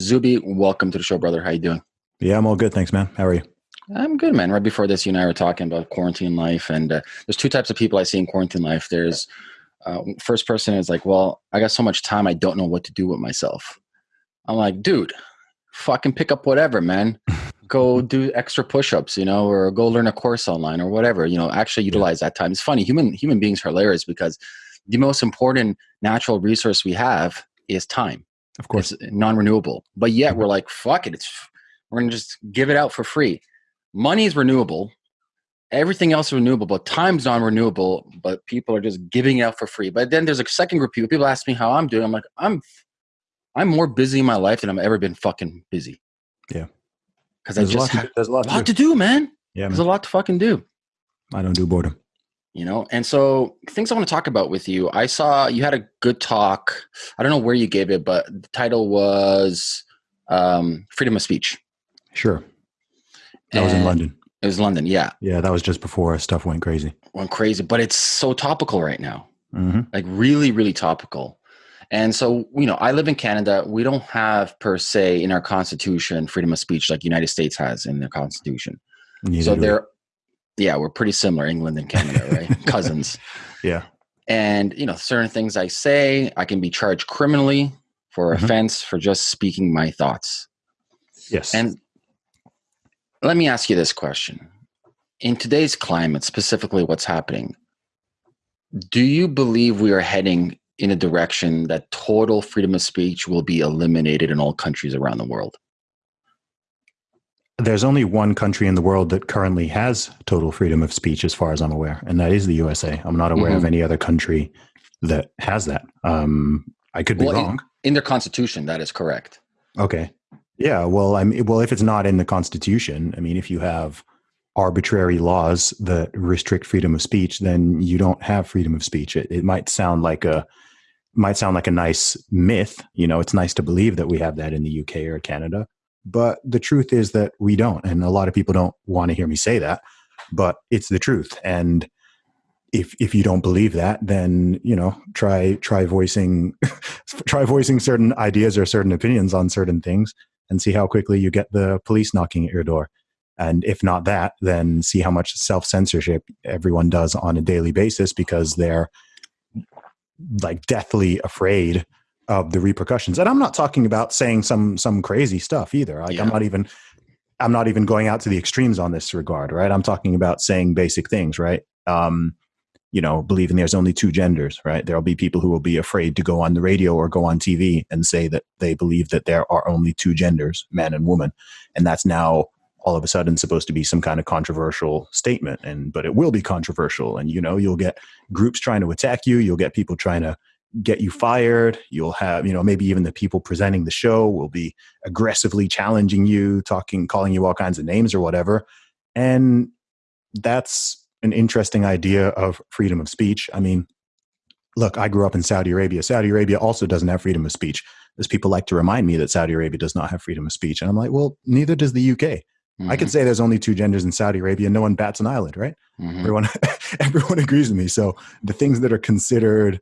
Zuby, welcome to the show, brother. How you doing? Yeah, I'm all good. Thanks, man. How are you? I'm good, man. Right before this, you and I were talking about quarantine life, and uh, there's two types of people I see in quarantine life. There's uh, first person is like, well, I got so much time, I don't know what to do with myself. I'm like, dude, fucking pick up whatever, man. go do extra push-ups, you know, or go learn a course online or whatever. You know, actually utilize that time. It's funny. Human human beings are hilarious because the most important natural resource we have is time. Of course, it's eh, non-renewable. But yet mm-hmm. we're like, fuck it. It's we're gonna just give it out for free. Money is renewable. Everything else is renewable, but time's non-renewable. But people are just giving it out for free. But then there's a second group of people. People ask me how I'm doing. I'm like, I'm, I'm more busy in my life than I've ever been fucking busy. Yeah, because I just there's a lot, lot to, do. to do, man. Yeah, there's man. a lot to fucking do. I don't do boredom you know? And so things i want to talk about with you i saw you had a good talk i don't know where you gave it but the title was um, freedom of speech. Sure. That and was in london. it was london yeah. Yeah that was just before stuff went crazy. Went crazy but it's so topical right now. Mm-hmm. like really really topical. And so you know i live in canada. We don't have per se in our constitution freedom of speech like united states has in their constitution. Neither so there yeah, we're pretty similar, England and Canada, right? Cousins. Yeah. And you know, certain things I say, I can be charged criminally for mm-hmm. offense for just speaking my thoughts. Yes. And let me ask you this question. In today's climate, specifically what's happening, do you believe we are heading in a direction that total freedom of speech will be eliminated in all countries around the world? There's only one country in the world that currently has total freedom of speech, as far as I'm aware, and that is the USA. I'm not aware mm-hmm. of any other country that has that. Um, I could be well, wrong. In, in their constitution, that is correct. Okay. Yeah. Well, I mean, well, if it's not in the constitution, I mean, if you have arbitrary laws that restrict freedom of speech, then you don't have freedom of speech. It, it might sound like a might sound like a nice myth. You know, it's nice to believe that we have that in the UK or Canada, but the truth is that we don't. And a lot of people don't want to hear me say that, but it's the truth. And if if you don't believe that, then you know try try voicing try voicing certain ideas or certain opinions on certain things, and see how quickly you get the police knocking at your door. And if not that, then see how much self censorship everyone does on a daily basis because they're like deathly afraid of the repercussions. And I'm not talking about saying some some crazy stuff either. Like yeah. I'm not even I'm not even going out to the extremes on this regard, right? I'm talking about saying basic things, right? Um, you know, believing there's only two genders, right? There'll be people who will be afraid to go on the radio or go on TV and say that they believe that there are only two genders, man and woman. And that's now all of a sudden supposed to be some kind of controversial statement and but it will be controversial and you know you'll get groups trying to attack you you'll get people trying to get you fired. You'll have, you know, maybe even the people presenting the show will be aggressively challenging you, talking, calling you all kinds of names or whatever. And that's an interesting idea of freedom of speech. I mean, look, I grew up in Saudi Arabia. Saudi Arabia also doesn't have freedom of speech. As people like to remind me that Saudi Arabia does not have freedom of speech. And I'm like, well, neither does the UK. Mm-hmm. I could say there's only two genders in Saudi Arabia. No one bats an eyelid, right? Mm-hmm. Everyone, everyone agrees with me. So the things that are considered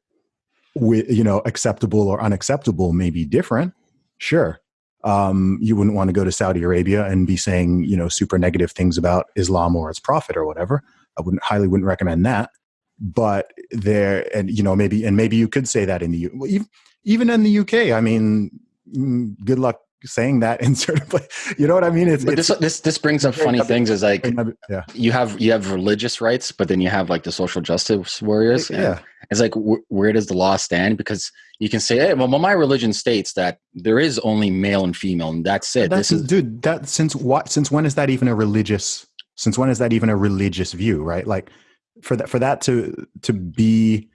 with you know acceptable or unacceptable may be different sure um, you wouldn't want to go to saudi arabia and be saying you know super negative things about islam or its prophet or whatever i wouldn't highly wouldn't recommend that but there and you know maybe and maybe you could say that in the even, even in the uk i mean mm, good luck saying that in certain place. You know what I mean? It's, but it's, this this this brings up funny things. Is like yeah. you have you have religious rights, but then you have like the social justice warriors. Yeah, it's like wh- where does the law stand? Because you can say, hey, well, my religion states that there is only male and female, and that's it. That's, this is dude. That since what? Since when is that even a religious? Since when is that even a religious view? Right? Like for that for that to to be.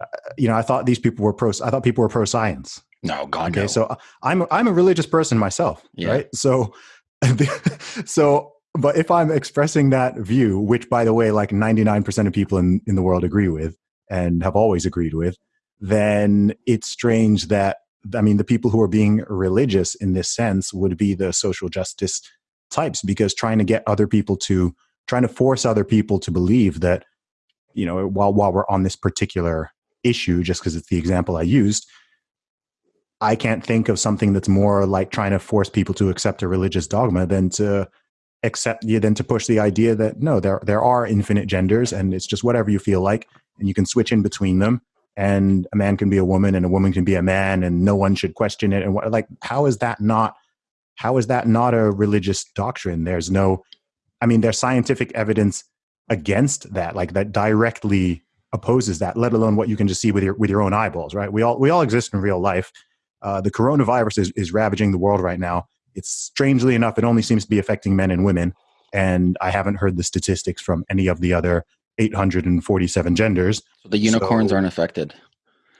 Uh, you know, I thought these people were pro. I thought people were pro science no, God. Okay, no. so uh, I'm I'm a religious person myself, yeah. right? So, so, but if I'm expressing that view, which by the way, like 99% of people in in the world agree with and have always agreed with, then it's strange that I mean the people who are being religious in this sense would be the social justice types because trying to get other people to trying to force other people to believe that you know while while we're on this particular issue just because it's the example I used I can't think of something that's more like trying to force people to accept a religious dogma than to accept yeah, than to push the idea that no, there there are infinite genders and it's just whatever you feel like and you can switch in between them. And a man can be a woman and a woman can be a man and no one should question it. And what like how is that not how is that not a religious doctrine? There's no i mean there's scientific evidence against that like that directly opposes that let alone what you can just see with your with your own eyeballs right? We all we all exist in real life. Uh, the coronavirus is, is ravaging the world right now. It's strangely enough it only seems to be affecting men and women. And i haven't heard the statistics from any of the other 847 genders. So the unicorns so, aren't affected.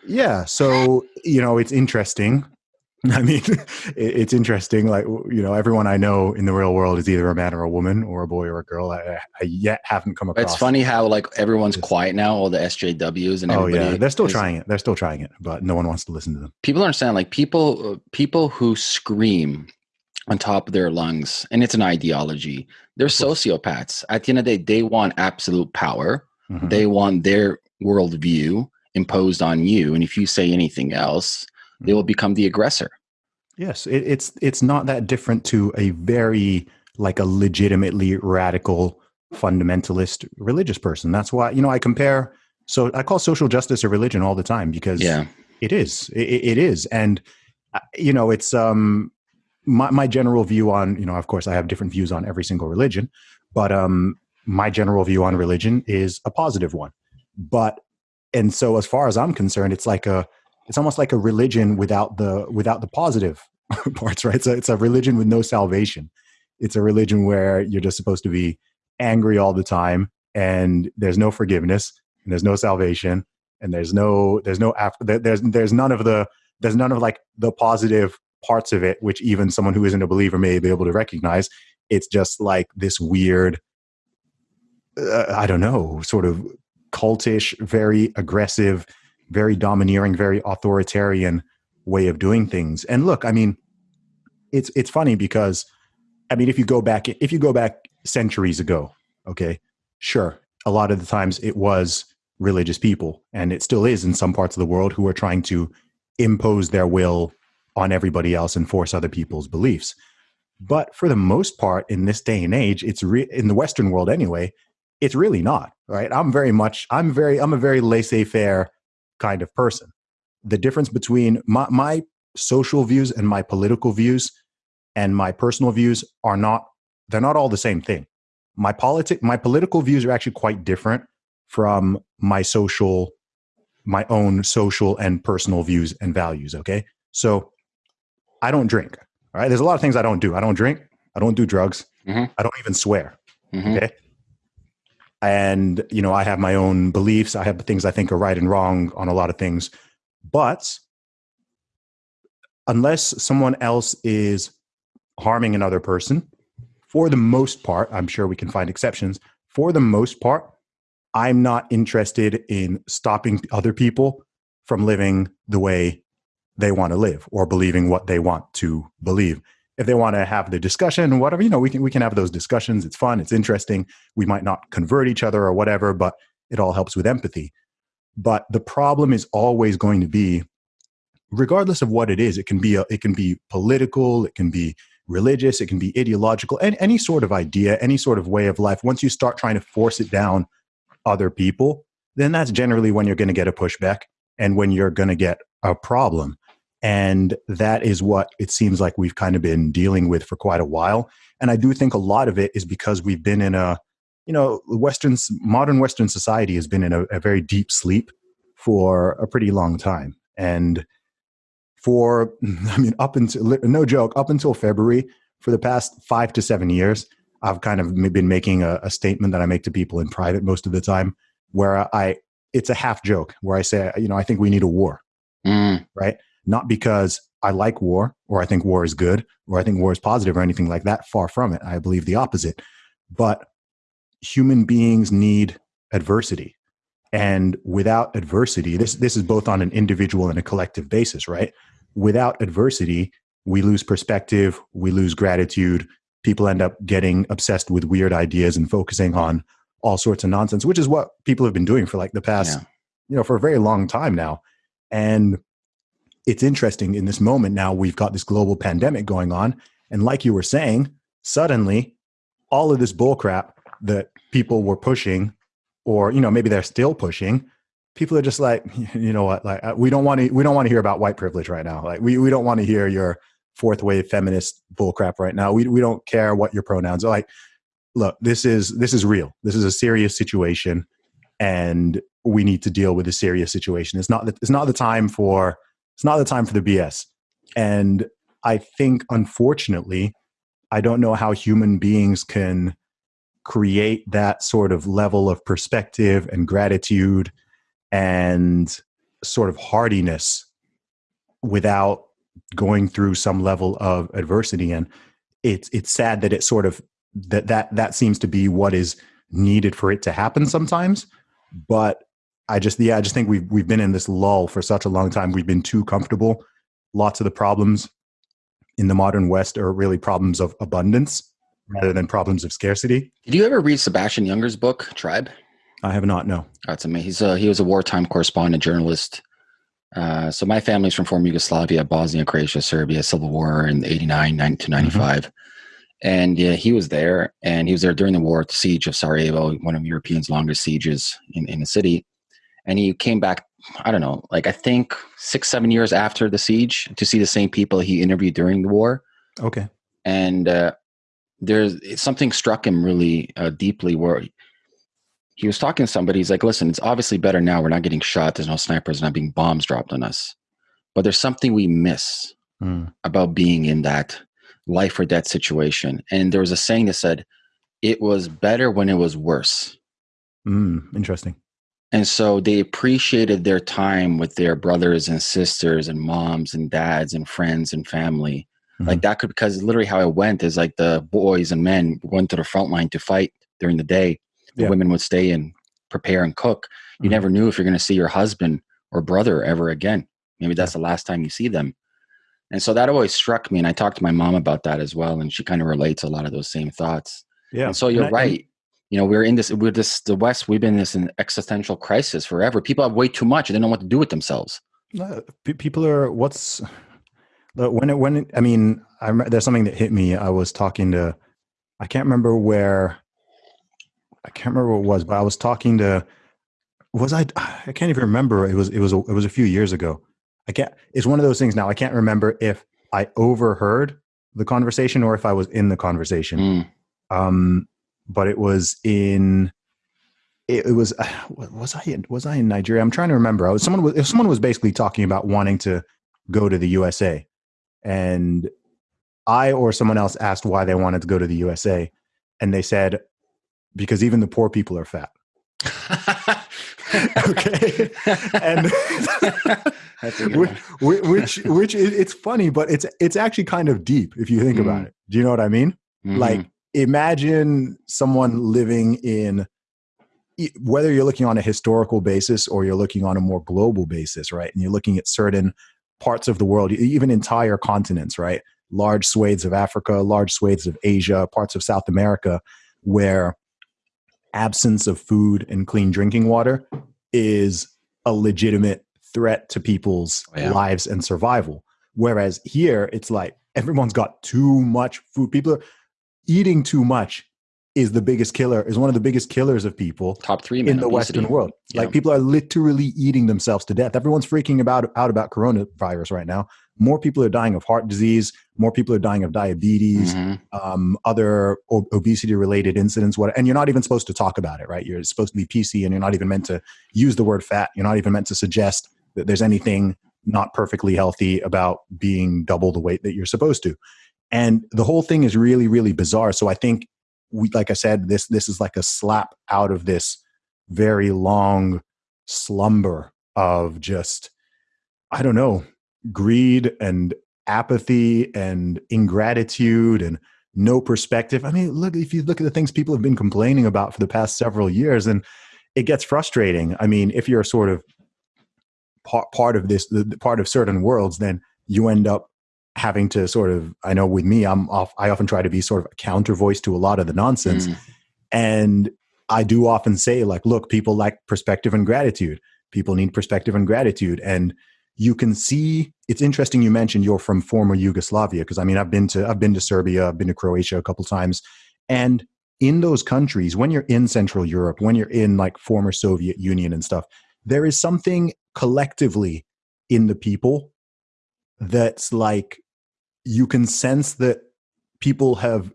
Yeah. So, you know, it's interesting. I mean, it's interesting. Like, you know, everyone I know in the real world is either a man or a woman or a boy or a girl. I, I yet haven't come across. It's funny how like everyone's quiet now, all the SJWs and oh yeah, they're still is, trying it. They're still trying it, but no one wants to listen to them. People don't understand. Like people, uh, people who scream on top of their lungs, and it's an ideology. They're sociopaths. At the end of the day, they want absolute power. Mm-hmm. They want their worldview imposed on you, and if you say anything else, mm-hmm. they will mm-hmm. become the aggressor. Yes, it, it's it's not that different to a very like a legitimately radical fundamentalist religious person. That's why you know I compare. So I call social justice a religion all the time because yeah. it is. It, it is, and uh, you know it's um my, my general view on you know of course i have different views on every single religion but um my general view on religion is a positive one. But and so as far as i'm concerned it's like a it's almost like a religion without the without the positive parts right? So it's a religion with no salvation. It's a religion where you're just supposed to be angry all the time and there's no forgiveness and there's no salvation and there's no there's no after there's there's none of the there's none of like the positive parts of it, which even someone who isn't a believer may be able to recognize. It's just like this weird, uh, I don't know, sort of cultish, very aggressive, very domineering, very authoritarian way of doing things. And look, I mean, it's it's funny because, I mean, if you go back, if you go back centuries ago, okay, sure, a lot of the times it was religious people, and it still is in some parts of the world who are trying to impose their will on everybody else and force other people's beliefs. But for the most part, in this day and age, it's re- in the Western world anyway. It's really not right. I'm very much. I'm very. I'm a very laissez-faire kind of person. The difference between my, my social views and my political views and my personal views are not. They're not all the same thing. My politic, my political views are actually quite different from my social, my own social and personal views and values. Okay, so I don't drink. All right. There's a lot of things I don't do. I don't drink. I don't do drugs. Mm-hmm. I don't even swear. Mm-hmm. Okay. And, you know, I have my own beliefs. I have things I think are right and wrong on a lot of things. But unless someone else is harming another person, for the most part, I'm sure we can find exceptions. For the most part, I'm not interested in stopping other people from living the way they want to live or believing what they want to believe. If they want to have the discussion, whatever, you know, we can we can have those discussions. It's fun, it's interesting. We might not convert each other or whatever, but it all helps with empathy. But the problem is always going to be regardless of what it is, it can be a, it can be political, it can be religious, it can be ideological, and any sort of idea, any sort of way of life. Once you start trying to force it down other people, then that's generally when you're going to get a pushback and when you're going to get a problem. And that is what it seems like we've kind of been dealing with for quite a while. And I do think a lot of it is because we've been in a, you know, Western, modern Western society has been in a, a very deep sleep for a pretty long time. And for, I mean, up until, no joke, up until February, for the past five to seven years, I've kind of been making a, a statement that I make to people in private most of the time where I, it's a half joke where I say, you know, I think we need a war. Mm. Right not because I like war or I think war is good or I think war is positive or anything like that. Far from it. I believe the opposite. But human beings need adversity. And without adversity, this, this is both on an individual and a collective basis, right? Without adversity, we lose perspective, we lose gratitude. People end up getting obsessed with weird ideas and focusing on all sorts of nonsense, which is what people have been doing for like the past, yeah. you know, for a very long time now. And it's interesting in this moment now we've got this global pandemic going on. And like you were saying suddenly all of this bullcrap that people were pushing or you know maybe they're still pushing people are just like you know what? Like uh, we don't want to we don't want to hear about white privilege right now. Like we, we don't want to hear your fourth wave feminist bullcrap right now. We, we don't care what your pronouns are. Like look this is this is real. This is a serious situation and we need to deal with a serious situation. It's not the, it's not the time for it's not the time for the bs and i think unfortunately i don't know how human beings can create that sort of level of perspective and gratitude and sort of hardiness without going through some level of adversity. And it's it's sad that it sort of that that that seems to be what is needed for it to happen sometimes. But i just yeah i just think we've we've been in this lull for such a long time we've been too comfortable lots of the problems in the modern west are really problems of abundance rather than problems of scarcity did you ever read sebastian Junger's book tribe I have not. No. That's amazing. He's a, he was a wartime correspondent journalist. Uh, so my family's from former Yugoslavia, Bosnia, Croatia, Serbia, Civil War in 89 to 95. Mm-hmm. And yeah, he was there and he was there during the war, the siege of Sarajevo, one of Europeans' longest sieges in, in the city. And he came back, I don't know, like I think six, seven years after the siege to see the same people he interviewed during the war. Okay. And uh, there's something struck him really uh, deeply where he was talking to somebody. He's like, listen, it's obviously better now. We're not getting shot. There's no snipers, not being bombs dropped on us. But there's something we miss mm. about being in that life or death situation. And there was a saying that said, it was better when it was worse. Mm, interesting. And so they appreciated their time with their brothers and sisters and moms and dads and friends and family. Mm-hmm. Like that could, because literally how it went is like the boys and men went to the front line to fight during the day the yeah. women would stay and prepare and cook. You mm-hmm. never knew if you're going to see your husband or brother ever again. Maybe that's the last time you see them. And so that always struck me. And I talked to my mom about that as well. And she kind of relates a lot of those same thoughts. Yeah. And so you're I, right. You know, we're in this, we're this, the West, we've been in this existential crisis forever. People have way too much. They don't know what to do with themselves. people are, what's, when it, when it, I mean, I there's something that hit me. I was talking to, I can't remember where I can't remember what it was, but I was talking to was I I can't even remember. It was it was a, it was a few years ago. I can't it's one of those things now. I can't remember if I overheard the conversation or if I was in the conversation. Mm. Um but it was in it, it was uh, was I in, was I in Nigeria? I'm trying to remember. I was someone was if someone was basically talking about wanting to go to the USA and I or someone else asked why they wanted to go to the USA and they said because even the poor people are fat. okay, and which, which, which it's funny, but it's it's actually kind of deep if you think mm. about it. Do you know what I mean? Mm-hmm. Like, imagine someone living in whether you're looking on a historical basis or you're looking on a more global basis, right? And you're looking at certain parts of the world, even entire continents, right? Large swathes of Africa, large swathes of Asia, parts of South America, where absence of food and clean drinking water is a legitimate threat to people's oh, yeah. lives and survival. Whereas here, it's like everyone's got too much food. People are eating too much is the biggest killer, is one of the biggest killers of people. Top three in the obesity. Western world. Yeah. Like people are literally eating themselves to death. Everyone's freaking about out about coronavirus right now more people are dying of heart disease, more people are dying of diabetes, mm-hmm. um, other obesity related incidents. What, and you're not even supposed to talk about it, right? You're supposed to be PC and you're not even meant to use the word fat. You're not even meant to suggest that there's anything not perfectly healthy about being double the weight that you're supposed to. And the whole thing is really, really bizarre. So I think we, like I said, this, this is like a slap out of this very long slumber of just, I don't know, greed and apathy and ingratitude and no perspective. I mean, look, if you look at the things people have been complaining about for the past several years, and it gets frustrating. I mean, if you're sort of part, part of this, the, part of certain worlds, then you end up having to sort of, I know with me, I'm off, I often try to be sort of a counter voice to a lot of the nonsense. Mm. And I do often say, like, look, people like perspective and gratitude. People need perspective and gratitude. And you can see it's interesting you mentioned you're from former Yugoslavia because I mean I've been to I've been to Serbia, I've been to Croatia a couple times and in those countries when you're in Central Europe, when you're in like former Soviet Union and stuff, there is something collectively in the people that's like you can sense that people have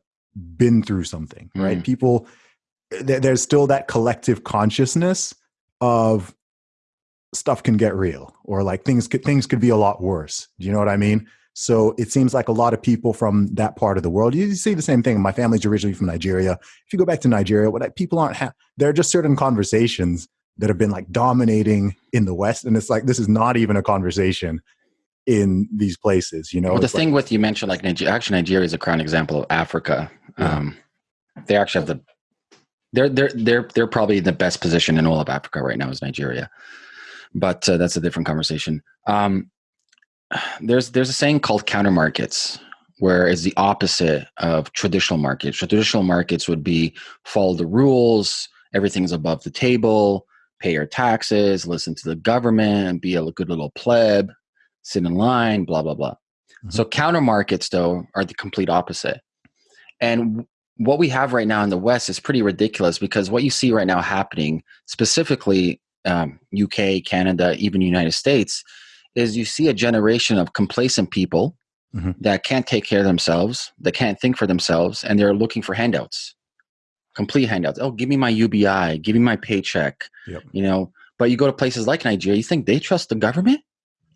been through something, right? Mm. People there, there's still that collective consciousness of stuff can get real or like things could things could be a lot worse. Do you know what I mean? So it seems like a lot of people from that part of the world. You see the same thing. My family's originally from Nigeria. If you go back to Nigeria, what people aren't ha- there are just certain conversations that have been like dominating in the West, and it's like this is not even a conversation in these places. You know, Well, the thing like, with you mentioned, like Nigeria, actually, Nigeria is a crown example of Africa. Yeah. Um, they actually have the they're they're they're they're probably in the best position in all of Africa right now is Nigeria, but uh, that's a different conversation. Um, there's there's a saying called counter markets, where it's the opposite of traditional markets. Traditional markets would be follow the rules, everything's above the table, pay your taxes, listen to the government, be a good little pleb, sit in line, blah blah blah. So counter markets though are the complete opposite. And what we have right now in the West is pretty ridiculous because what you see right now happening, specifically um, UK, Canada, even United States, is you see a generation of complacent people Mhm. that can't take care of themselves, that can't think for themselves, and they're looking for handouts, complete handouts. Oh, give me my UBI, give me my paycheck. Yep. You know, but you go to places like Nigeria, you think they trust the government?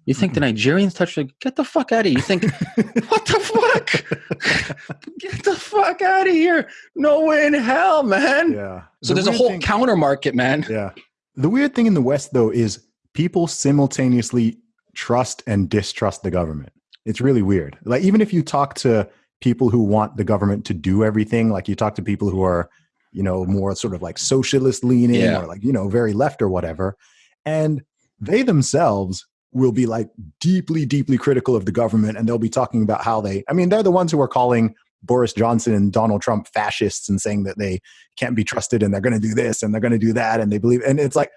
You think the Nigerians touch the get the fuck out of here. You think what the fuck? Get the fuck out of here. No way in hell, man. yeah. So The there's a whole thing- counter market, man. Yeah. The weird thing in the West, though, is people simultaneously trust and distrust the government. It's really weird. Like, even if you talk to people who want the government to do everything, like you talk to people who are, you know, more sort of like socialist leaning Yeah. or like, you know, very left or whatever, and they themselves will be like deeply, deeply critical of the government and they'll be talking about how they, I mean, they're the ones who are calling Boris Johnson and Donald Trump fascists and saying that they can't be trusted and they're going to do this and they're going to do that and they believe and it's like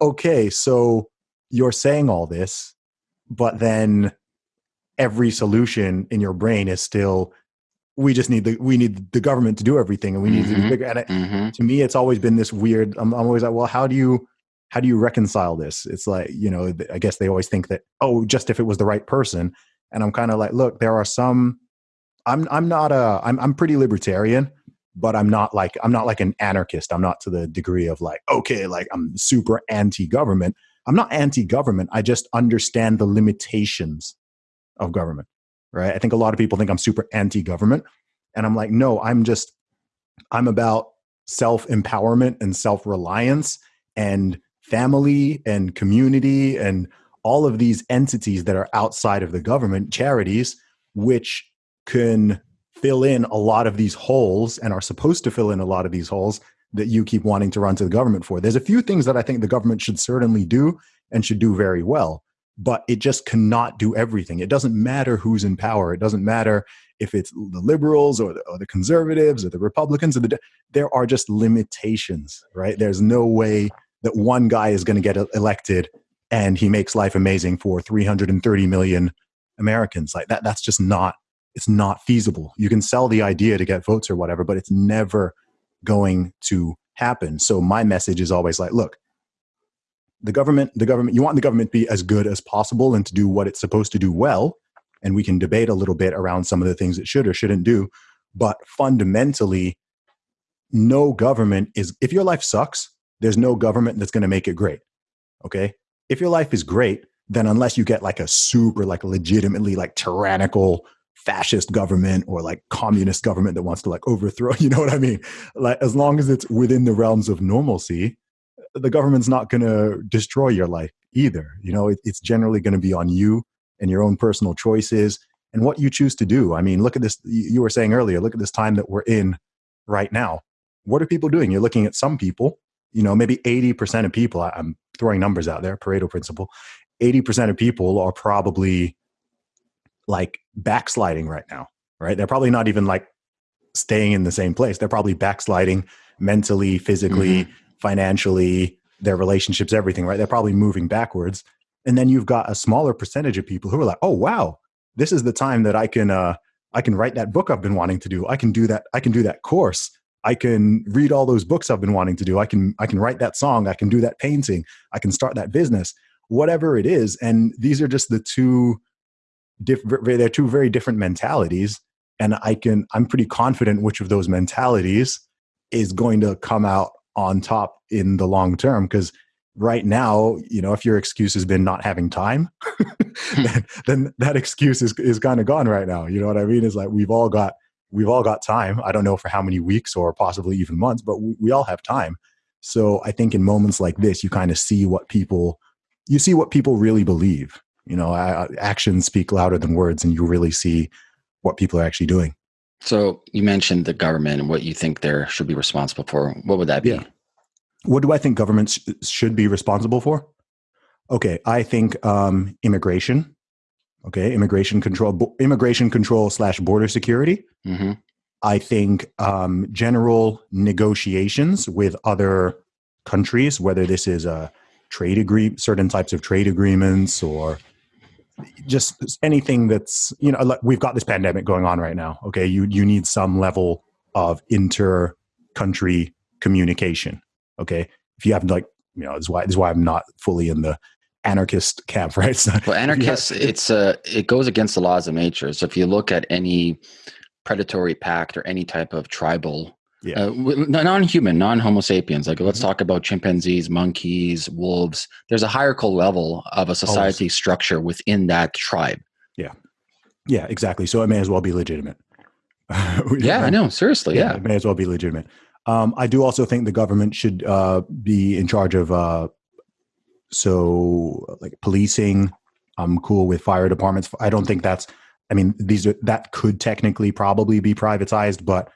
okay so you're saying all this but then every solution in your brain is still we just need the we need the government to do everything and we need to be bigger and it, hmm to me it's always been this weird I'm, I'm always like well how do you how do you reconcile this? It's like you know i guess they always think that oh just if it was the right person. And i'm kind of like look there are some i'm i'm not a i'm i'm pretty libertarian but i'm not like i'm not like an anarchist. I'm not to the degree of like okay like i'm super anti-government. I'm not anti-government. I just understand the limitations of government right? I think a lot of people think i'm super anti-government and i'm like no i'm just i'm about self-empowerment and self-reliance and family and community and all of these entities that are outside of the government charities which can fill in a lot of these holes and are supposed to fill in a lot of these holes that you keep wanting to run to the government for. There's a few things that i think the government should certainly do and should do very well but it just cannot do everything. It doesn't matter who's in power. It doesn't matter if it's the liberals or the, or the conservatives or the republicans or the there are just limitations right? There's no way that one guy is going to get elected and he makes life amazing for 330 million americans. Like that that's just not it's not feasible. You can sell the idea to get votes or whatever but it's never going to happen. So my message is always like look the government the government you want the government to be as good as possible and to do what it's supposed to do well and we can debate a little bit around some of the things it should or shouldn't do but fundamentally no government is if your life sucks there's no government that's going to make it great okay? If your life is great then unless you get like a super like legitimately like tyrannical fascist government or like communist government that wants to like overthrow you know what i mean? Like as long as it's within the realms of normalcy the government's not going to destroy your life either you know? It, it's generally going to be on you and your own personal choices and what you choose to do. I mean look at this you you were saying earlier look at this time that we're in right now. What are people doing? You're looking at some people you know maybe 80% of people I- i'm throwing numbers out there pareto principle 80% of people are probably like backsliding right now right they're probably not even like staying in the same place they're probably backsliding mentally physically financially their relationships everything right they're probably moving backwards and then you've got a smaller percentage of people who are like, "Oh wow, this is the time that I can uh, I can write that book I've been wanting to do. I can do that. I can do that course. I can read all those books I've been wanting to do. I can I can write that song. I can do that painting. I can start that business. Whatever it is, and these are just the two. Diff- they're two very different mentalities, and I can I'm pretty confident which of those mentalities is going to come out on top in the long term because right now, you know, if your excuse has been not having time, hmm. then, then, that excuse is, is kind of gone right now. You know what I mean? It's like we've all got we've all got time. I don't know for how many weeks or possibly even months, but we, we all have time. So I think in moments like this, you kind of see what people you see what people really believe. You know, actions speak louder than words, and you really see what people are actually doing. So you mentioned the government and what you think they should be responsible for. What would that be? Yeah. What do I think governments should be responsible for? Okay, I think um, immigration. Okay, immigration control, immigration control slash border security. Mm-hmm. I think um, general negotiations with other countries, whether this is a trade agree, certain types of trade agreements, or just anything that's you know, like we've got this pandemic going on right now. Okay, you you need some level of inter country communication Okay, if you have like you know, this is why this is why I'm not fully in the anarchist camp, right? So well, anarchists, have, it's uh, it goes against the laws of nature. So if you look at any predatory pact or any type of tribal yeah. Uh, non-human, non-Homo sapiens. Like, let's mm-hmm. talk about chimpanzees, monkeys, wolves. There's a hierarchical level of a society Always. structure within that tribe. Yeah, yeah, exactly. So it may as well be legitimate. yeah, I know. Seriously, yeah, yeah, it may as well be legitimate. Um, I do also think the government should uh, be in charge of uh, so like policing. I'm cool with fire departments. I don't think that's. I mean, these are that could technically probably be privatized, but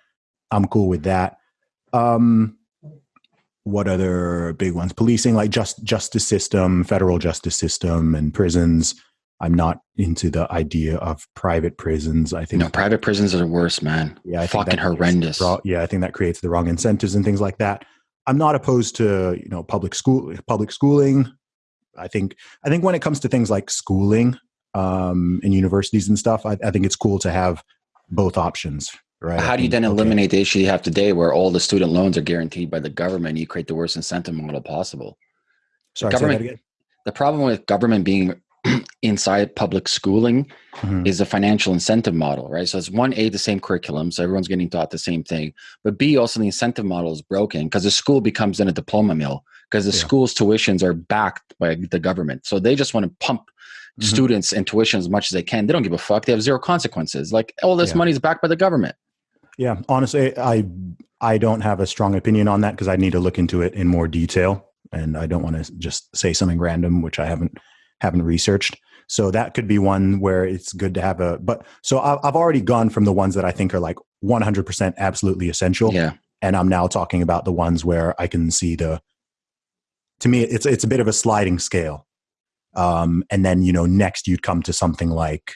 I'm cool with that. Um, what other big ones? Policing, like just justice system, federal justice system, and prisons. I'm not into the idea of private prisons. I think no, private prisons are worse, man. Yeah, I fucking horrendous. Yeah, I think that creates the wrong incentives and things like that. I'm not opposed to you know public school, public schooling. I think I think when it comes to things like schooling um, in universities and stuff, I, I think it's cool to have both options. Right. How do you then eliminate okay. the issue you have today, where all the student loans are guaranteed by the government? You create the worst incentive model possible. Sorry, the government. The problem with government being inside public schooling mm-hmm. is a financial incentive model, right? So it's one A, the same curriculum, so everyone's getting taught the same thing. But B, also the incentive model is broken because the school becomes then a diploma mill because the yeah. school's tuitions are backed by the government. So they just want to pump mm-hmm. students and tuition as much as they can. They don't give a fuck. They have zero consequences. Like all this yeah. money is backed by the government. Yeah, honestly, I I don't have a strong opinion on that because I need to look into it in more detail, and I don't want to just say something random, which I haven't haven't researched. So that could be one where it's good to have a. But so I've already gone from the ones that I think are like 100% absolutely essential. Yeah. And I'm now talking about the ones where I can see the. To me, it's it's a bit of a sliding scale, um, and then you know next you'd come to something like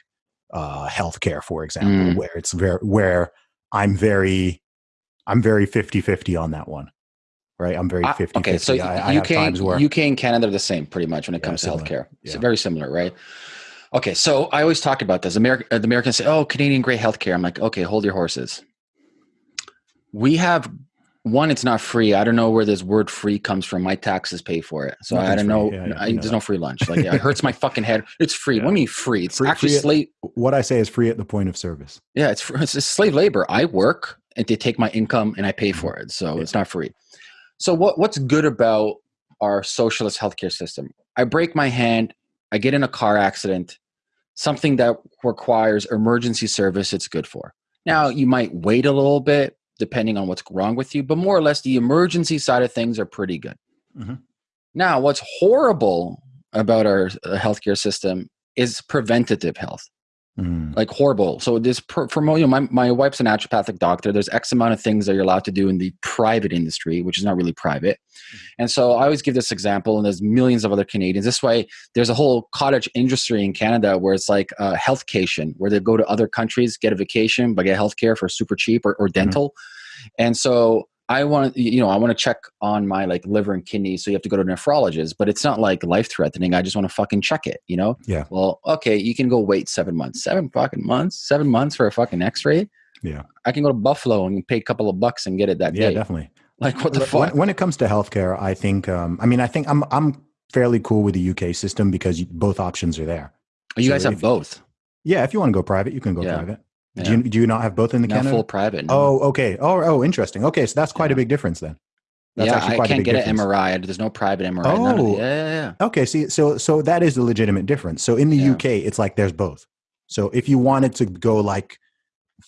uh, healthcare, for example, mm. where it's very where I'm very I'm very 50-50 on that one right? I'm very 50 Okay, so I, UK, I where, UK and Canada are the same pretty much when it yeah, comes to healthcare. Yeah. It's very similar, right? Okay, so I always talk about this. American, uh, the Americans say, "Oh, Canadian great healthcare." I'm like, okay, hold your horses. We have one. It's not free. I don't know where this word "free" comes from. My taxes pay for it, so Nothing's I don't know. Yeah, I, there's no free lunch. Like, it hurts my fucking head. It's free. What do you mean free? It's free, actually free slave. what I say is free at the point of service. Yeah, it's it's slave labor. I work and they take my income and I pay mm-hmm. for it, so it's not free. So what what's good about our socialist healthcare system? I break my hand, I get in a car accident, something that requires emergency service it's good for. Now, you might wait a little bit depending on what's wrong with you, but more or less the emergency side of things are pretty good. Mm-hmm. Now, what's horrible about our uh, healthcare system is preventative health. Mm. Like horrible. So this for you know, my, my wife's a naturopathic doctor. There's X amount of things that you're allowed to do in the private industry, which is not really private. Mm. And so I always give this example, and there's millions of other Canadians. This way, there's a whole cottage industry in Canada where it's like a healthcation, where they go to other countries, get a vacation, but get healthcare for super cheap or, or mm-hmm. dental. Mm. And so I want to, you know I want to check on my like liver and kidneys, so you have to go to a nephrologist. But it's not like life threatening. I just want to fucking check it. You know? Yeah. Well, okay, you can go wait seven months, seven fucking months, seven months for a fucking X-ray. Yeah. I can go to Buffalo and pay a couple of bucks and get it that Yeah, day. Yeah, definitely. Like what the When- fuck? When it comes to healthcare, I think. Um, I mean, I think I'm I'm fairly cool with the UK system because you, both options are there. you so guys have if- both. Yeah, if you want to go private, you can go Yeah. private. Yeah. Do you do you not have both in the Not Canada? full private. no. Oh, okay. Oh, oh, interesting. Okay, so that's quite Yeah. a big difference then. That's yeah, actually I a can't get difference. an MRI. There's no private MRI. the- Oh. yeah, yeah, yeah. Okay, see, so so that is the legitimate difference. So in the Yeah. UK, it's like there's both. So if you wanted to go like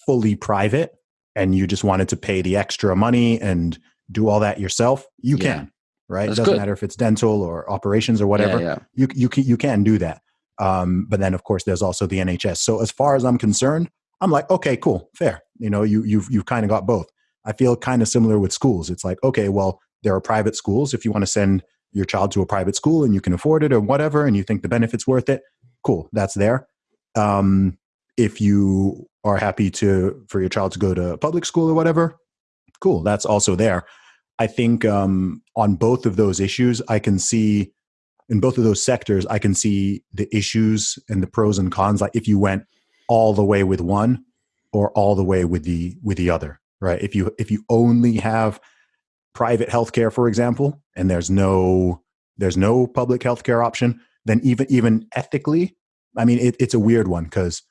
fully private and you just wanted to pay the extra money and do all that yourself, you Yeah. can. Right? That's it doesn't good. matter if it's dental or operations or whatever. You you can you can do that. Um, but then of course there's also the NHS. So as far as I'm concerned, I'm like, okay, cool, fair. You know, you you've you've kind of got both. I feel kind of similar with schools. It's like, okay, well, there are private schools. If you want to send your child to a private school and you can afford it or whatever, and you think the benefit's worth it, cool, that's there. Um, if you are happy to for your child to go to public school or whatever, cool, that's also there. I think um, on both of those issues, I can see in both of those sectors, I can see the issues and the pros and cons. Like if you went all the way with one or all the way with the with the other, right? If you if you only have private healthcare, for example, and there's no there's no public healthcare option, then even even ethically, I mean, it, it's a weird one because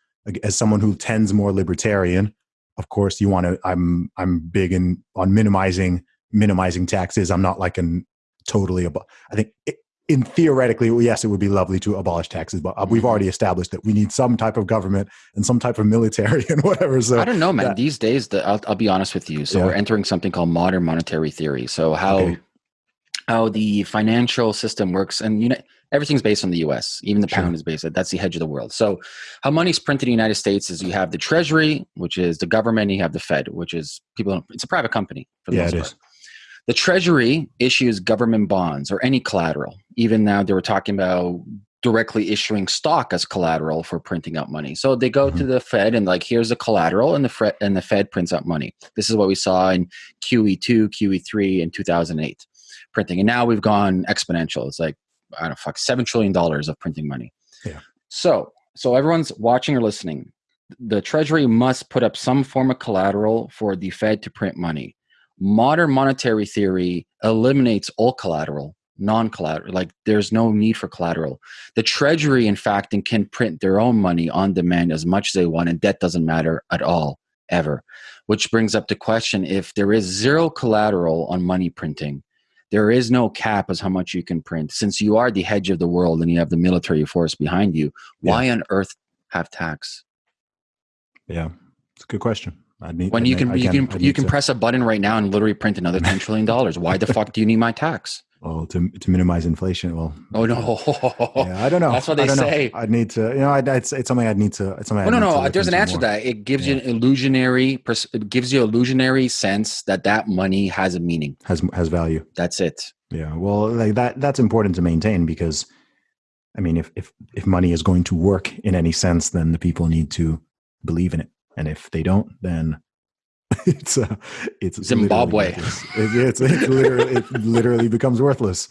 as someone who tends more libertarian, of course, you want to. I'm I'm big in on minimizing minimizing taxes. I'm not like an totally. Abo- I think it, in theoretically, yes, it would be lovely to abolish taxes, but uh, we've Mhm. already established that we need some type of government and some type of military and whatever. So I don't know, man. that- These days, the, I'll, I'll be honest with you. So Yeah. we're entering something called modern monetary theory. So how Okay. how the financial system works, and you know everything's based on the U.S. Even the Sure. pound is based. That's the hedge of the world. So how money's printed in the United States is you have the Treasury, which is the government, and you have the Fed, which is people. It's a private company. For the Yeah, most it part. is. The Treasury issues government bonds or any collateral. Even now, they were talking about directly issuing stock as collateral for printing out money. So they go to mm-hmm. the Fed and like, here's the collateral, and the Fed and the Fed prints out money. This is what we saw in QE2, QE3 in 2008, printing. And now we've gone exponential. It's like I don't know, fuck, seven trillion dollars of printing money. Yeah. So, so everyone's watching or listening. The Treasury must put up some form of collateral for the Fed to print money modern monetary theory eliminates all collateral non-collateral like there's no need for collateral. The treasury in fact and can print their own money on demand as much as they want and debt doesn't matter at all ever. Which brings up the question if there is zero collateral on money printing there is no cap as how much you can print. Since you are the hedge of the world and you have the military force behind you why on earth have tax? Yeah, it's a good question. I need when I you can you again, can you can to- press a button right now and literally print another 10 trillion dollars why the fuck do you need my tax well to to minimize inflation. Well, oh no yeah, I don't know. That's what they I don't know. say. I'd need to. You know, I'd, it's it's something I'd need to. It's something. I'd no, no. Uh, there's an answer to that. It gives you an illusionary. It gives you illusionary sense that that money has a meaning. Has has value. That's it. Yeah. Well, like that that's important to maintain because, I mean, if if if money is going to work in any sense, then the people need to believe in it, and if they don't, then it's uh, it's Zimbabwe. it's it's literally it literally becomes worthless.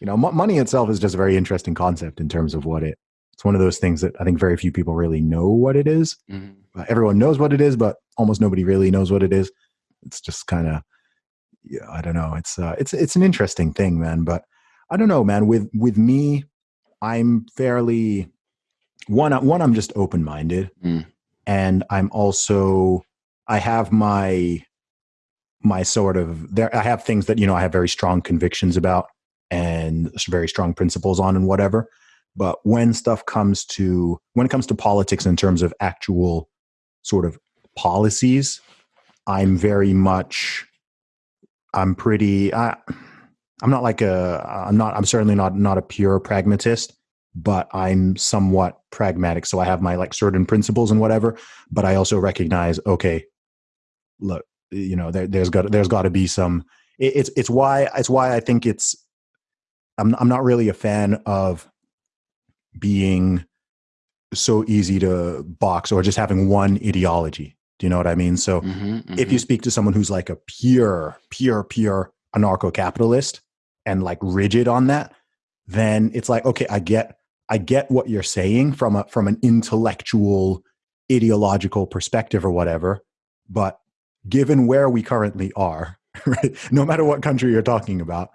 You know, mo- money itself is just a very interesting concept in terms of what it. It's one of those things that I think very few people really know what it is. Mhm. Uh, everyone knows what it is, but almost nobody really knows what it is. It's just kind of, yeah, I don't know. It's uh, it's it's an interesting thing, man. But I don't know, man. With with me, I'm fairly one. One, I'm just open minded, Mm. And I'm also I have my my sort of there. I have things that you know I have very strong convictions about and very strong principles on and whatever. But when stuff comes to when it comes to politics in terms of actual sort of policies, I'm very much I'm pretty I I'm not like a I'm not I'm certainly not not a pure pragmatist, but I'm somewhat pragmatic. So I have my like certain principles and whatever, but I also recognize okay, look, you know, there, there's got there's got to be some it, it's it's why it's why I think it's I'm I'm not really a fan of being so easy to box or just having one ideology Do you know what I mean? So Mm-hmm, if you mm-hmm. speak to someone who's like a pure, pure, pure anarcho capitalist and like rigid on that, then it's like, okay, I get I get what you're saying from a from an intellectual, ideological perspective or whatever. But given where we currently are, right, no matter what country you're talking about,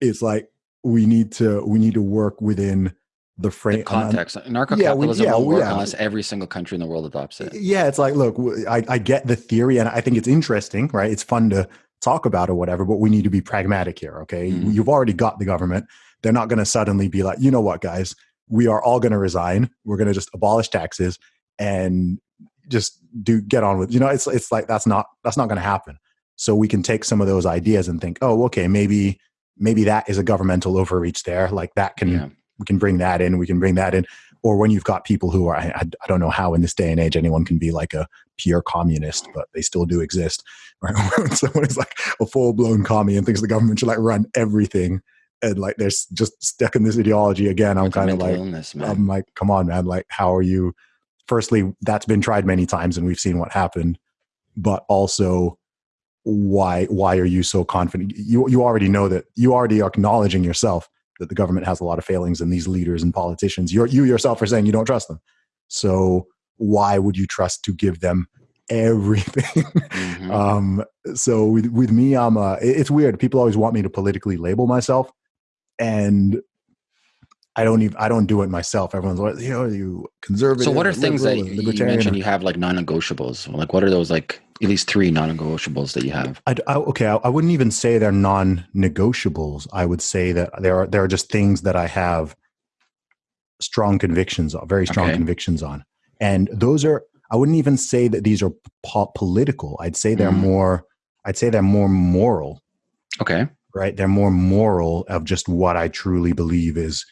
it's like we need to we need to work within the frame the context. Narco yeah, we- capitalism yeah, won't work yeah. unless every single country in the world adopts it. yeah it's like look I get the theory and i think it's interesting right it's fun to talk about or whatever but we need to be pragmatic here okay Mhm. you've already got the government they're not going to suddenly be like you know what guys we are all going to resign. We're going to just abolish taxes and just do get on with you know it's it's like that's not that's not going to happen. So we can take some of those ideas and think oh okay maybe maybe that is a governmental overreach there like that can Yeah. we can bring that in we can bring that in. Or when you've got people who are I, I don't know how in this day and age anyone can be like a pure communist but they still do exist right? When someone is like a full-blown commie and thinks the government should like run everything and like they're just stuck in this ideology again i'm kind of like illness, i'm like come on man like how are you? Firstly that's been tried many times and we've seen what happened but also why why are you so confident? You you already know that you already are acknowledging yourself that the government has a lot of failings and these leaders and politicians you you yourself are saying you don't trust them. So why would you trust to give them everything? Mhm. um so with with me i'm uh it's weird people always want me to politically label myself and i don't even i don't do it myself everyone's like you know are you conservative so what are things that you mentioned you have like non-negotiables? Like what are those like at least three non-negotiables that you have? I, I- okay, I, I wouldn't even say they're non-negotiables. I would say that there are there are just things that I have strong convictions on, very strong Okay. convictions on, and those are. I wouldn't even say that these are po- political. I'd say they're Mhm. more. I'd say they're more moral. Okay. Right? They're more moral of just what I truly believe is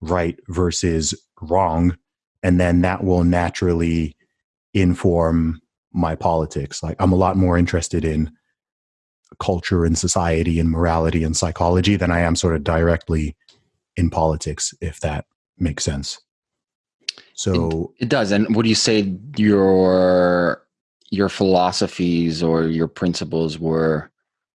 right versus wrong, and then that will naturally inform my politics. Like I'm a lot more interested in culture and society and morality and psychology than I am sort of directly in politics, if that makes sense. So It does. And would you say your your philosophies or your principles were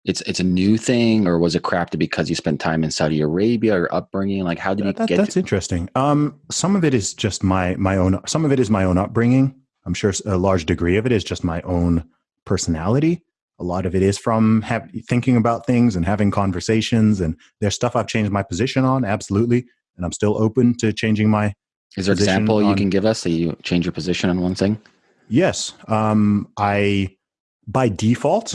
it's it's a new thing or was it crafted because you spent time in Saudi Arabia or upbringing? Like how did you that, get that's to, interesting. Um, some of it is just my my own. Some of it is my own upbringing. I'm sure a large degree of it is just my own personality. A lot of it is from have, thinking about things and having conversations. And there's stuff I've changed my position on, absolutely. And I'm still open to changing my is there an example you can give us that you change your position on one thing? Yes. Um, I, by default,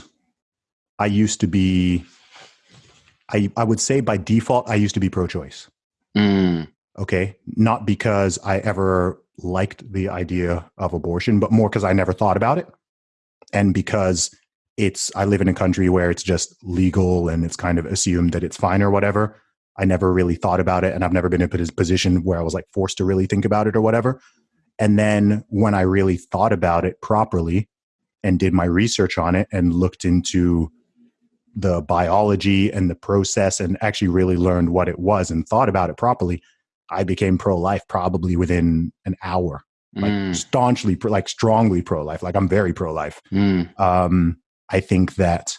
I used to be, I, I would say by default, I used to be pro choice. Mm, Okay. Not because I ever liked the idea of abortion, but more because I never thought about it. And because it's, I live in a country where it's just legal and it's kind of assumed that it's fine or whatever. I never really thought about it. And I've never been in a position where I was like forced to really think about it or whatever. And then when I really thought about it properly and did my research on it and looked into the biology and the process and actually really learned what it was and thought about it properly, I became pro life probably within an hour. Like mm, staunchly, pro, like strongly pro life. Like I'm very pro life. mm. Um, I think that,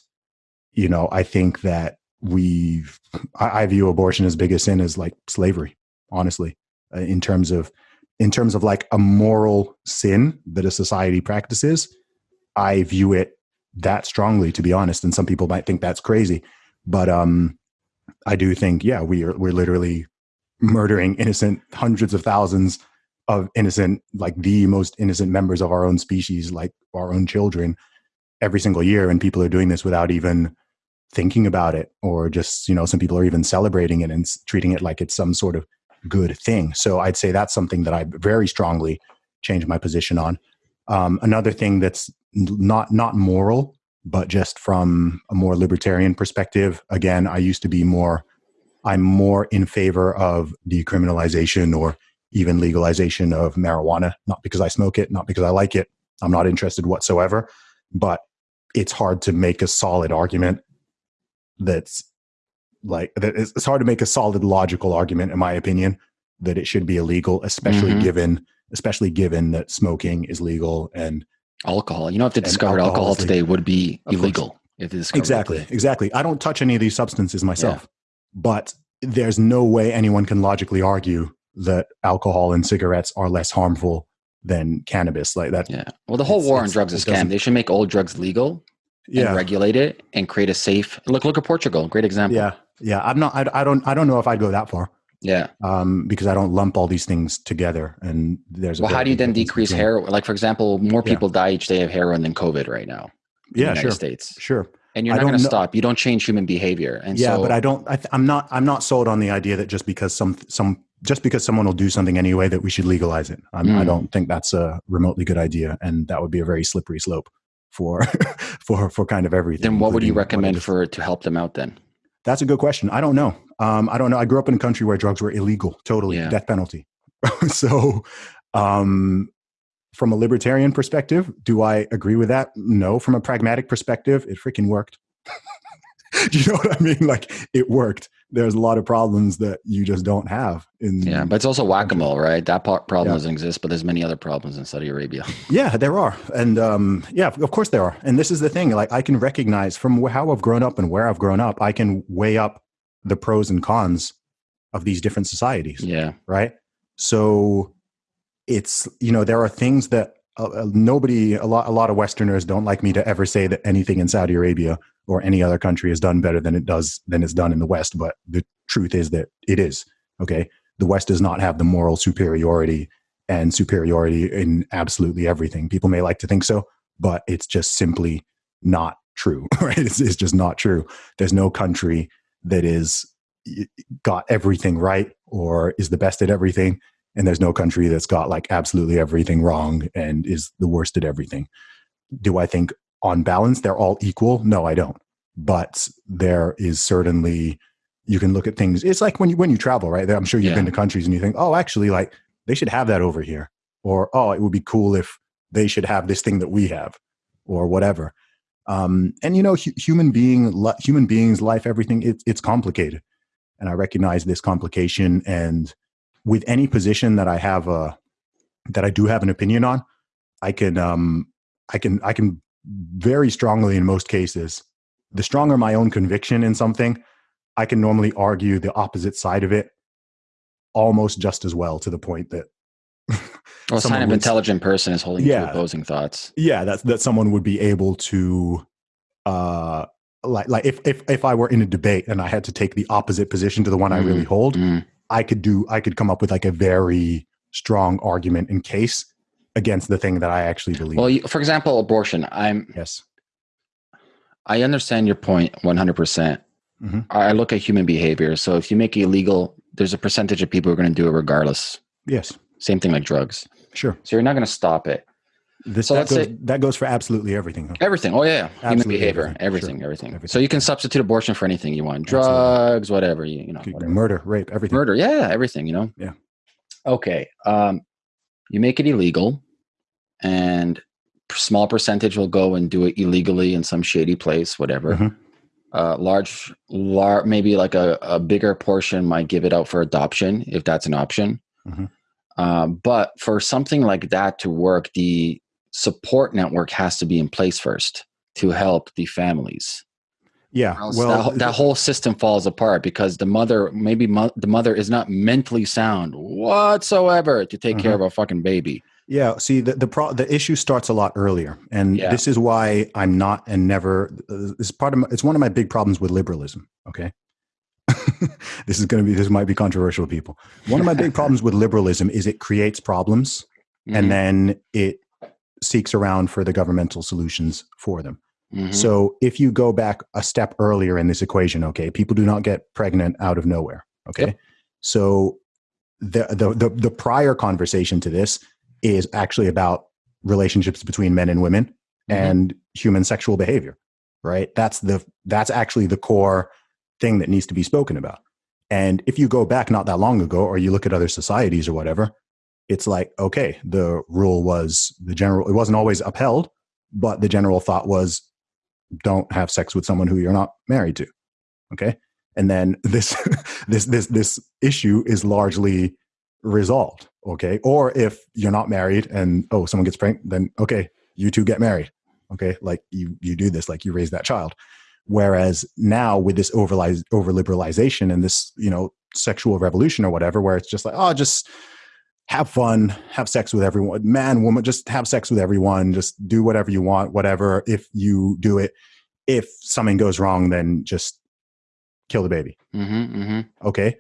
you know, I think that we've, I, I view abortion as big a sin as like slavery, honestly, uh, in terms of, in terms of like a moral sin that a society practices. I view it that strongly, to be honest. And some people might think that's crazy, but um, I do think, yeah, we are we're literally murdering innocent hundreds of thousands of innocent, like the most innocent members of our own species, like our own children, every single year, and people are doing this without even thinking about it, or just you know, some people are even celebrating it and treating it like it's some sort of good thing. So I'd say that's something that I very strongly changed my position on. Um, another thing that's not not moral, but just from a more libertarian perspective. Again, I used to be more. I'm more in favor of decriminalization or even legalization of marijuana. Not because I smoke it, not because I like it. I'm not interested whatsoever. But it's hard to make a solid argument that's like that it's hard to make a solid logical argument in my opinion that it should be illegal especially Mhm. given especially given that smoking is legal and alcohol. You know, if they discovered alcohol, alcohol today, would be illegal. If they exactly, exactly. I don't touch any of these substances myself, yeah. but there's no way anyone can logically argue that alcohol and cigarettes are less harmful than cannabis. Like that. Yeah. Well, the whole war on drugs is scam. They should make all drugs legal. Yeah. regulate it and create a safe. Look, look at Portugal. Great example. Yeah. Yeah. I'm not. I, I don't. I don't know if I'd go that far. Yeah. Um, because I don't lump all these things together. And there's well, how do you then decrease heroin? Like for example, more people yeah. die each day of heroin than COVID right now. yeah, sure. States. Sure. And you're not going to stop. You don't change human behavior. And yeah, so, but I don't. I am not. I'm not sold on the idea that just because some some just because someone will do something anyway that we should legalize it. Mm. I don't think that's a remotely good idea, and that would be a very slippery slope for for for kind of everything. Then what would you recommend for to help them out then? That's a good question. I don't know. Um, I don't know. I grew up in a country where drugs were illegal, totally yeah. death penalty. so, um, from a libertarian perspective, do I agree with that? No. From a pragmatic perspective, it freaking worked. do you know what I mean? Like it worked. There's a lot of problems that you just don't have in. Yeah, but it's also whack a mole, right? That problem yeah. doesn't exist, but there's many other problems in Saudi Arabia. Yeah, there are, and um, yeah, of course there are. And this is the thing. Like I can recognize from how I've grown up and where I've grown up, I can weigh up the pros and cons of these different societies. Yeah. Right. So it's you know there are things that uh, uh, nobody a lot a lot of Westerners don't like me to ever say that anything in Saudi Arabia or any other country has done better than it does than it's done in the West. But the truth is that it is. Okay. The West does not have the moral superiority and superiority in absolutely everything. People may like to think so, but it's just simply not true. Right? It's, it's just not true. There's no country that is got everything right or is the best at everything and there's no country that's got like absolutely everything wrong and is the worst at everything do i think on balance they're all equal? No i don't. But there is certainly you can look at things it's like when you when you travel right? I'm sure you've yeah. been to countries and you think oh actually like they should have that over here. Or oh it would be cool if they should have this thing that we have or whatever. Um, and you know, hu- human being, human beings, life, everything, it, it's complicated, and I recognize this complication. And with any position that I have a that I do have an opinion on, I can um, I can I can very strongly in most cases. The stronger my own conviction in something, I can normally argue the opposite side of it almost just as well to the point that well, sign of intelligent person is holding yeah, opposing thoughts. Yeah, that that someone would be able to, uh, like like if if if I were in a debate and I had to take the opposite position to the one mm, I really mm-hmm. hold, mm. I could do I could come up with like a very strong argument in case against the thing that I actually believe. Well, you, for example, abortion. I'm yes. I understand your point point 100. percent mm-hmm. I look at human behavior. So if you make it illegal, there's a percentage of people who are going to do it regardless. Yes. Same thing like drugs. Sure. So you're not going to stop it. This, so that, goes, say, that goes for absolutely everything. Huh? Everything. Oh yeah, absolutely human behavior. Everything. Everything, sure. everything. everything. So you can substitute abortion for anything you want. Drugs, absolutely. whatever you, you know. Whatever. Murder, rape, everything. Murder. Yeah, everything. You know. Yeah. Okay. Um, you make it illegal, and small percentage will go and do it illegally in some shady place, whatever. Mm-hmm. Uh, large, large, maybe like a, a bigger portion might give it out for adoption if that's an option. Mm-hmm. Uh, but for something like that to work, the support network has to be in place first to help the families. Yeah, well, that, that, whole system falls apart because the mother, maybe mo- the mother is not mentally sound whatsoever to take care of a fucking baby. Yeah, see, the the, pro- the issue starts a lot earlier, and yeah. this is why I'm not and never. Uh, this part of my, it's one of my big problems with liberalism. Okay, this is going to be this might be controversial to people. One of my big problems with liberalism is it creates problems mm-hmm. and then it seeks around for the governmental solutions for them. Mm-hmm. So if you go back a step earlier in this equation, okay, people do not get pregnant out of nowhere. Okay. Yep. So the, the the the prior conversation to this is actually about relationships between men and women mm-hmm. and human sexual behavior. Right? That's the that's actually the core thing that needs to be spoken about. And if you go back not that long ago, or you look at other societies or whatever, it's like, okay, the rule was the general, it wasn't always upheld, but the general thought was don't have sex with someone who you're not married to. Okay. And then this, this, this, this issue is largely resolved. Okay. Or if you're not married and, oh, someone gets pregnant, then okay, you two get married. Okay, like you you do this, like you raise that child. Whereas now with this over over liberalization and this you know sexual revolution or whatever, where it's just like oh just have fun, have sex with everyone, man, woman, just have sex with everyone, just do whatever you want, whatever. If you do it, if something goes wrong, then just kill the baby. Mm-hmm, mm-hmm. Okay,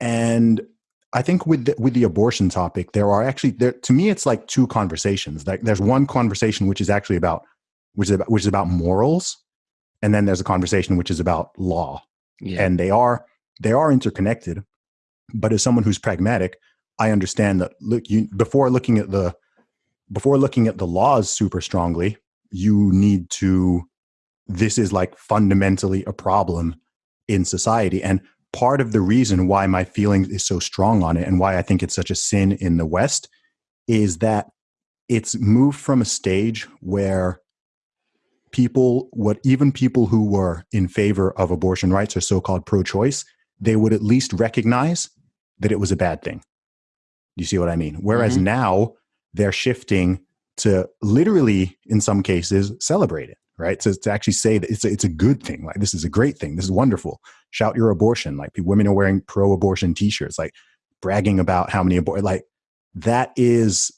and I think with the, with the abortion topic, there are actually there to me it's like two conversations. Like there's one conversation which is actually about which is about which is about morals, and then there's a conversation which is about law. Yeah. And they are they are interconnected. But as someone who's pragmatic, I understand that look you before looking at the before looking at the laws super strongly, you need to this is like fundamentally a problem in society and part of the reason why my feeling is so strong on it and why I think it's such a sin in the West is that it's moved from a stage where people what even people who were in favor of abortion rights or so-called pro-choice they would at least recognize that it was a bad thing you see what I mean? Whereas mm-hmm. now they're shifting to literally, in some cases, celebrate it, right? To, to actually say that it's a, it's a good thing. Like, this is a great thing. This is wonderful. Shout your abortion. Like, women are wearing pro abortion t shirts, like bragging about how many abort. Like, that is,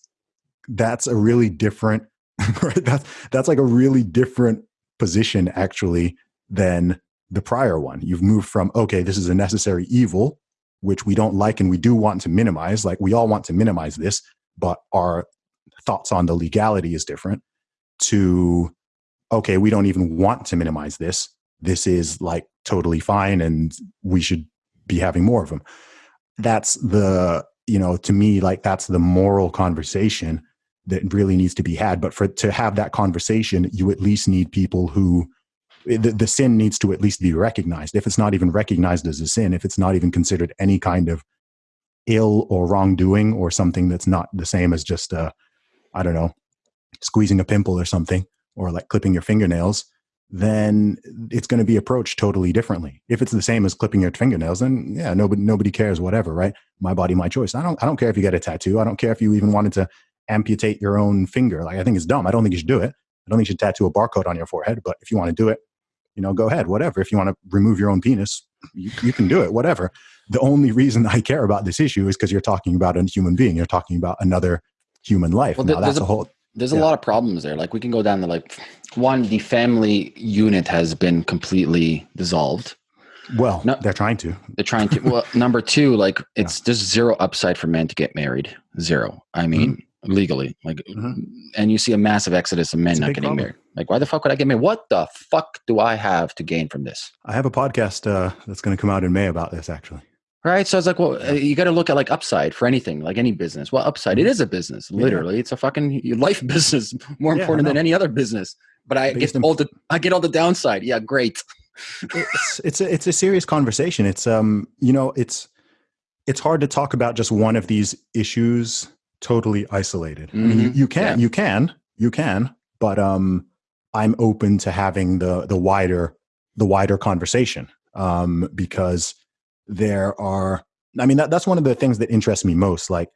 that's a really different, right? That's, that's like a really different position, actually, than the prior one. You've moved from, okay, this is a necessary evil which we don't like and we do want to minimize. Like we all want to minimize this, but our thoughts on the legality is different to, okay, we don't even want to minimize this. This is like totally fine and we should be having more of them. That's the, you know, to me, like that's the moral conversation that really needs to be had. But for to have that conversation, you at least need people who the, the sin needs to at least be recognized. If it's not even recognized as a sin, if it's not even considered any kind of ill or wrongdoing or something that's not the same as just, uh, I don't know, squeezing a pimple or something, or like clipping your fingernails, then it's going to be approached totally differently. If it's the same as clipping your fingernails, then yeah, nobody nobody cares, whatever, right? My body, my choice. I don't I don't care if you get a tattoo. I don't care if you even wanted to amputate your own finger. Like I think it's dumb. I don't think you should do it. I don't think you should tattoo a barcode on your forehead, but if you want to do it, you know, go ahead, whatever. If you want to remove your own penis, you, you can do it, whatever. The only reason I care about this issue is because you're talking about a human being. You're talking about another human life. Well, now, that's a, a, whole. There's yeah. a lot of problems there. Like we can go down to like one, the family unit has been completely dissolved. Well, no, they're trying to. They're trying to. Well, number two, like it's yeah. there's zero upside for men to get married. Zero. I mean, mm-hmm legally. Like, mm-hmm. and you see a massive exodus of men not getting problem. married. Like, why the fuck would I get married? What the fuck do I have to gain from this? I have a podcast uh, that's going to come out in May about this, actually. Right. So I was like, well, uh, you got to look at like upside for anything, like any business. Well, upside, mm-hmm. it is a business. Literally, yeah. it's a fucking life business, more yeah, important than any other business. But I Based get all the I get all the downside. Yeah, great. it's it's a it's a serious conversation. It's um you know it's it's hard to talk about just one of these issues totally isolated. Mm-hmm. I mean, you, mm-hmm. you can, yeah. you can, you can, but um, I'm open to having the the wider the wider conversation um, because there are. I mean, that, that's one of the things that interests me most. Like,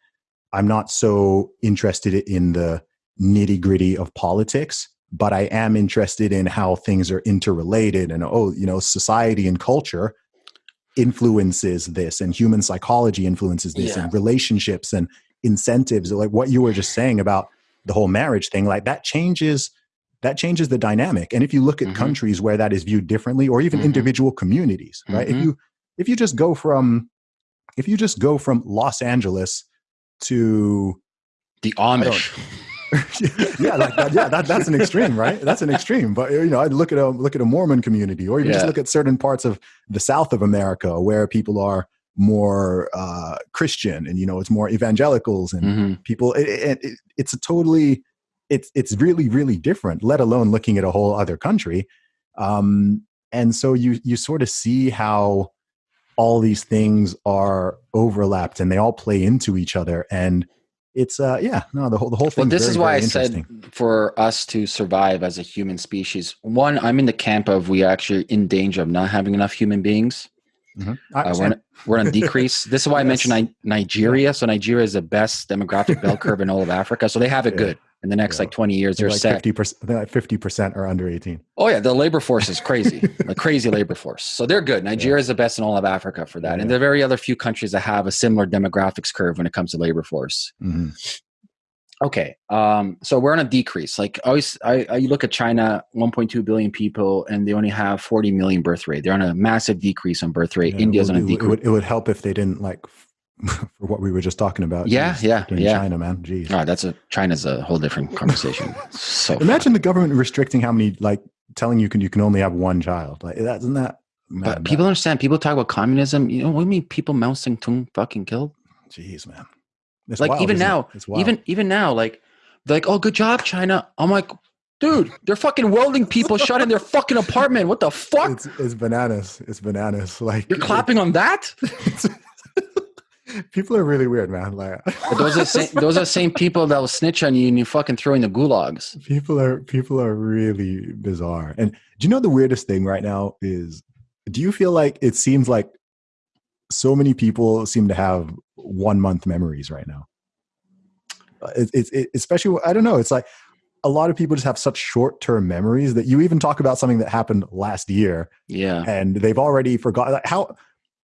I'm not so interested in the nitty gritty of politics, but I am interested in how things are interrelated and oh, you know, society and culture influences this and human psychology influences this yeah. and relationships and incentives like what you were just saying about the whole marriage thing like that changes that changes the dynamic and if you look at mm-hmm. countries where that is viewed differently or even mm-hmm. individual communities right mm-hmm. if you if you just go from if you just go from los angeles to the amish yeah, like that, yeah, that, that's an extreme, right? That's an extreme. But you know, I look at a look at a Mormon community, or even yeah. just look at certain parts of the South of America where people are more uh, Christian and you know it's more evangelicals and mm-hmm. people. It, it, it, it's a totally it's it's really really different. Let alone looking at a whole other country, um, and so you you sort of see how all these things are overlapped and they all play into each other and it's uh yeah no the whole the whole thing well this very, is why i said for us to survive as a human species one i'm in the camp of we are actually in danger of not having enough human beings Mm-hmm. Uh, we're, on, we're on decrease. This is why yes. I mentioned Nigeria. So Nigeria is the best demographic bell curve in all of Africa. So they have it yeah. good. In the next Yeah. like 20 years, they're like set. fifty percent. Like fifty percent are under eighteen. Oh yeah, the labor force is crazy, a crazy labor force. So they're good. Nigeria is the best in all of Africa for that, Yeah. and there are very other few countries that have a similar demographics curve when it comes to labor force. Mm-hmm. Okay, um, so we're on a decrease. Like always, I, I you look at China, 1.2 billion people, and they only have 40 million birth rate. They're on a massive decrease on birth rate. India's it on a would, it, decrease. would, it would help if they didn't like for what we were just talking about. Yeah, Jeez, yeah, yeah. China, man. Jeez. Oh, that's a China's a whole different conversation. So Imagine the government restricting how many, like telling you can you can only have one child. Like that, isn't that? But man, people understand. People talk about communism. You know what I mean? People Mao Zedong fucking killed. Jeez, man. It's like wild, even it? now, It's wild. even even now, like like, oh, good job, China. I'm like, dude, they're fucking welding people shut in their fucking apartment. What the fuck? it's it's bananas. It's bananas. Like You're clapping on that? people are really weird, man. Like those are the same, those are same people that will snitch on you and you fucking throw in the gulags. people are people are really bizarre. And do you know the weirdest thing right now is? Do you feel like it seems like so many people seem to have one month memories right now? Uh, It, it's it, especially I don't know. It's like a lot of people just have such short term memories that you even talk about something that happened last year Yeah. and they've already forgotten like, how.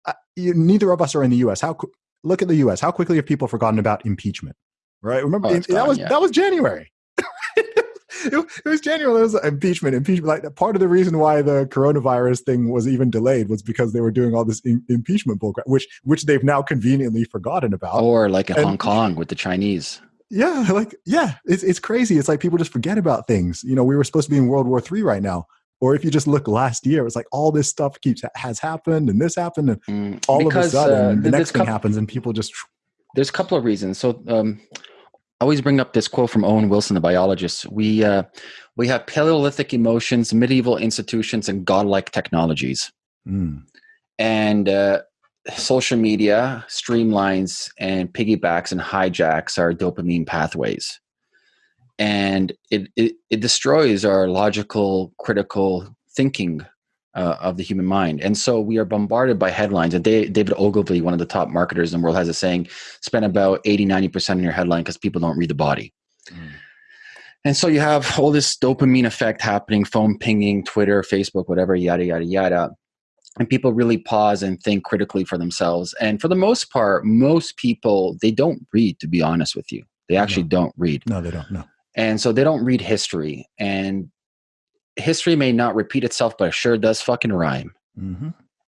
Uh, you, neither of us are in the U.S. How look at the U.S. How quickly have people forgotten about impeachment? Right? Remember Oh, that gone, was yeah. that was January. it, it was January. There was impeachment. Impeachment. Like part of the reason why the coronavirus thing was even delayed was because they were doing all this im- impeachment bullcrap, which which they've now conveniently forgotten about. Or like in And- Hong Kong with the Chinese. Yeah, like yeah, it's it's crazy. It's like people just forget about things. You know, we were supposed to be in World War Three right now. Or if you just look last year, it's like all this stuff keeps has happened and this happened and Mm, all of a sudden uh, the next thing happens and people just there's a couple of reasons. So um, I always bring up this quote from E.O. Wilson, the biologist. We uh, we have Paleolithic emotions, medieval institutions, and godlike technologies. Mm, And uh, social media streamlines and piggybacks and hijacks our dopamine pathways. And it, it, it destroys our logical, critical thinking uh, of the human mind. And so we are bombarded by headlines. And Da- David Ogilvy, one of the top marketers in the world, has a saying spend about 80, 90% on your headline because people don't read the body. mm. And so you have all this dopamine effect happening, phone pinging, Twitter, Facebook, whatever, yada, yada, yada. And people really pause and think critically for themselves. And for the most part, most people, they don't read, to be honest with you. They actually No. don't read. No, they don't. No. And so they don't read history. And history may not repeat itself, but it sure does fucking rhyme. hmm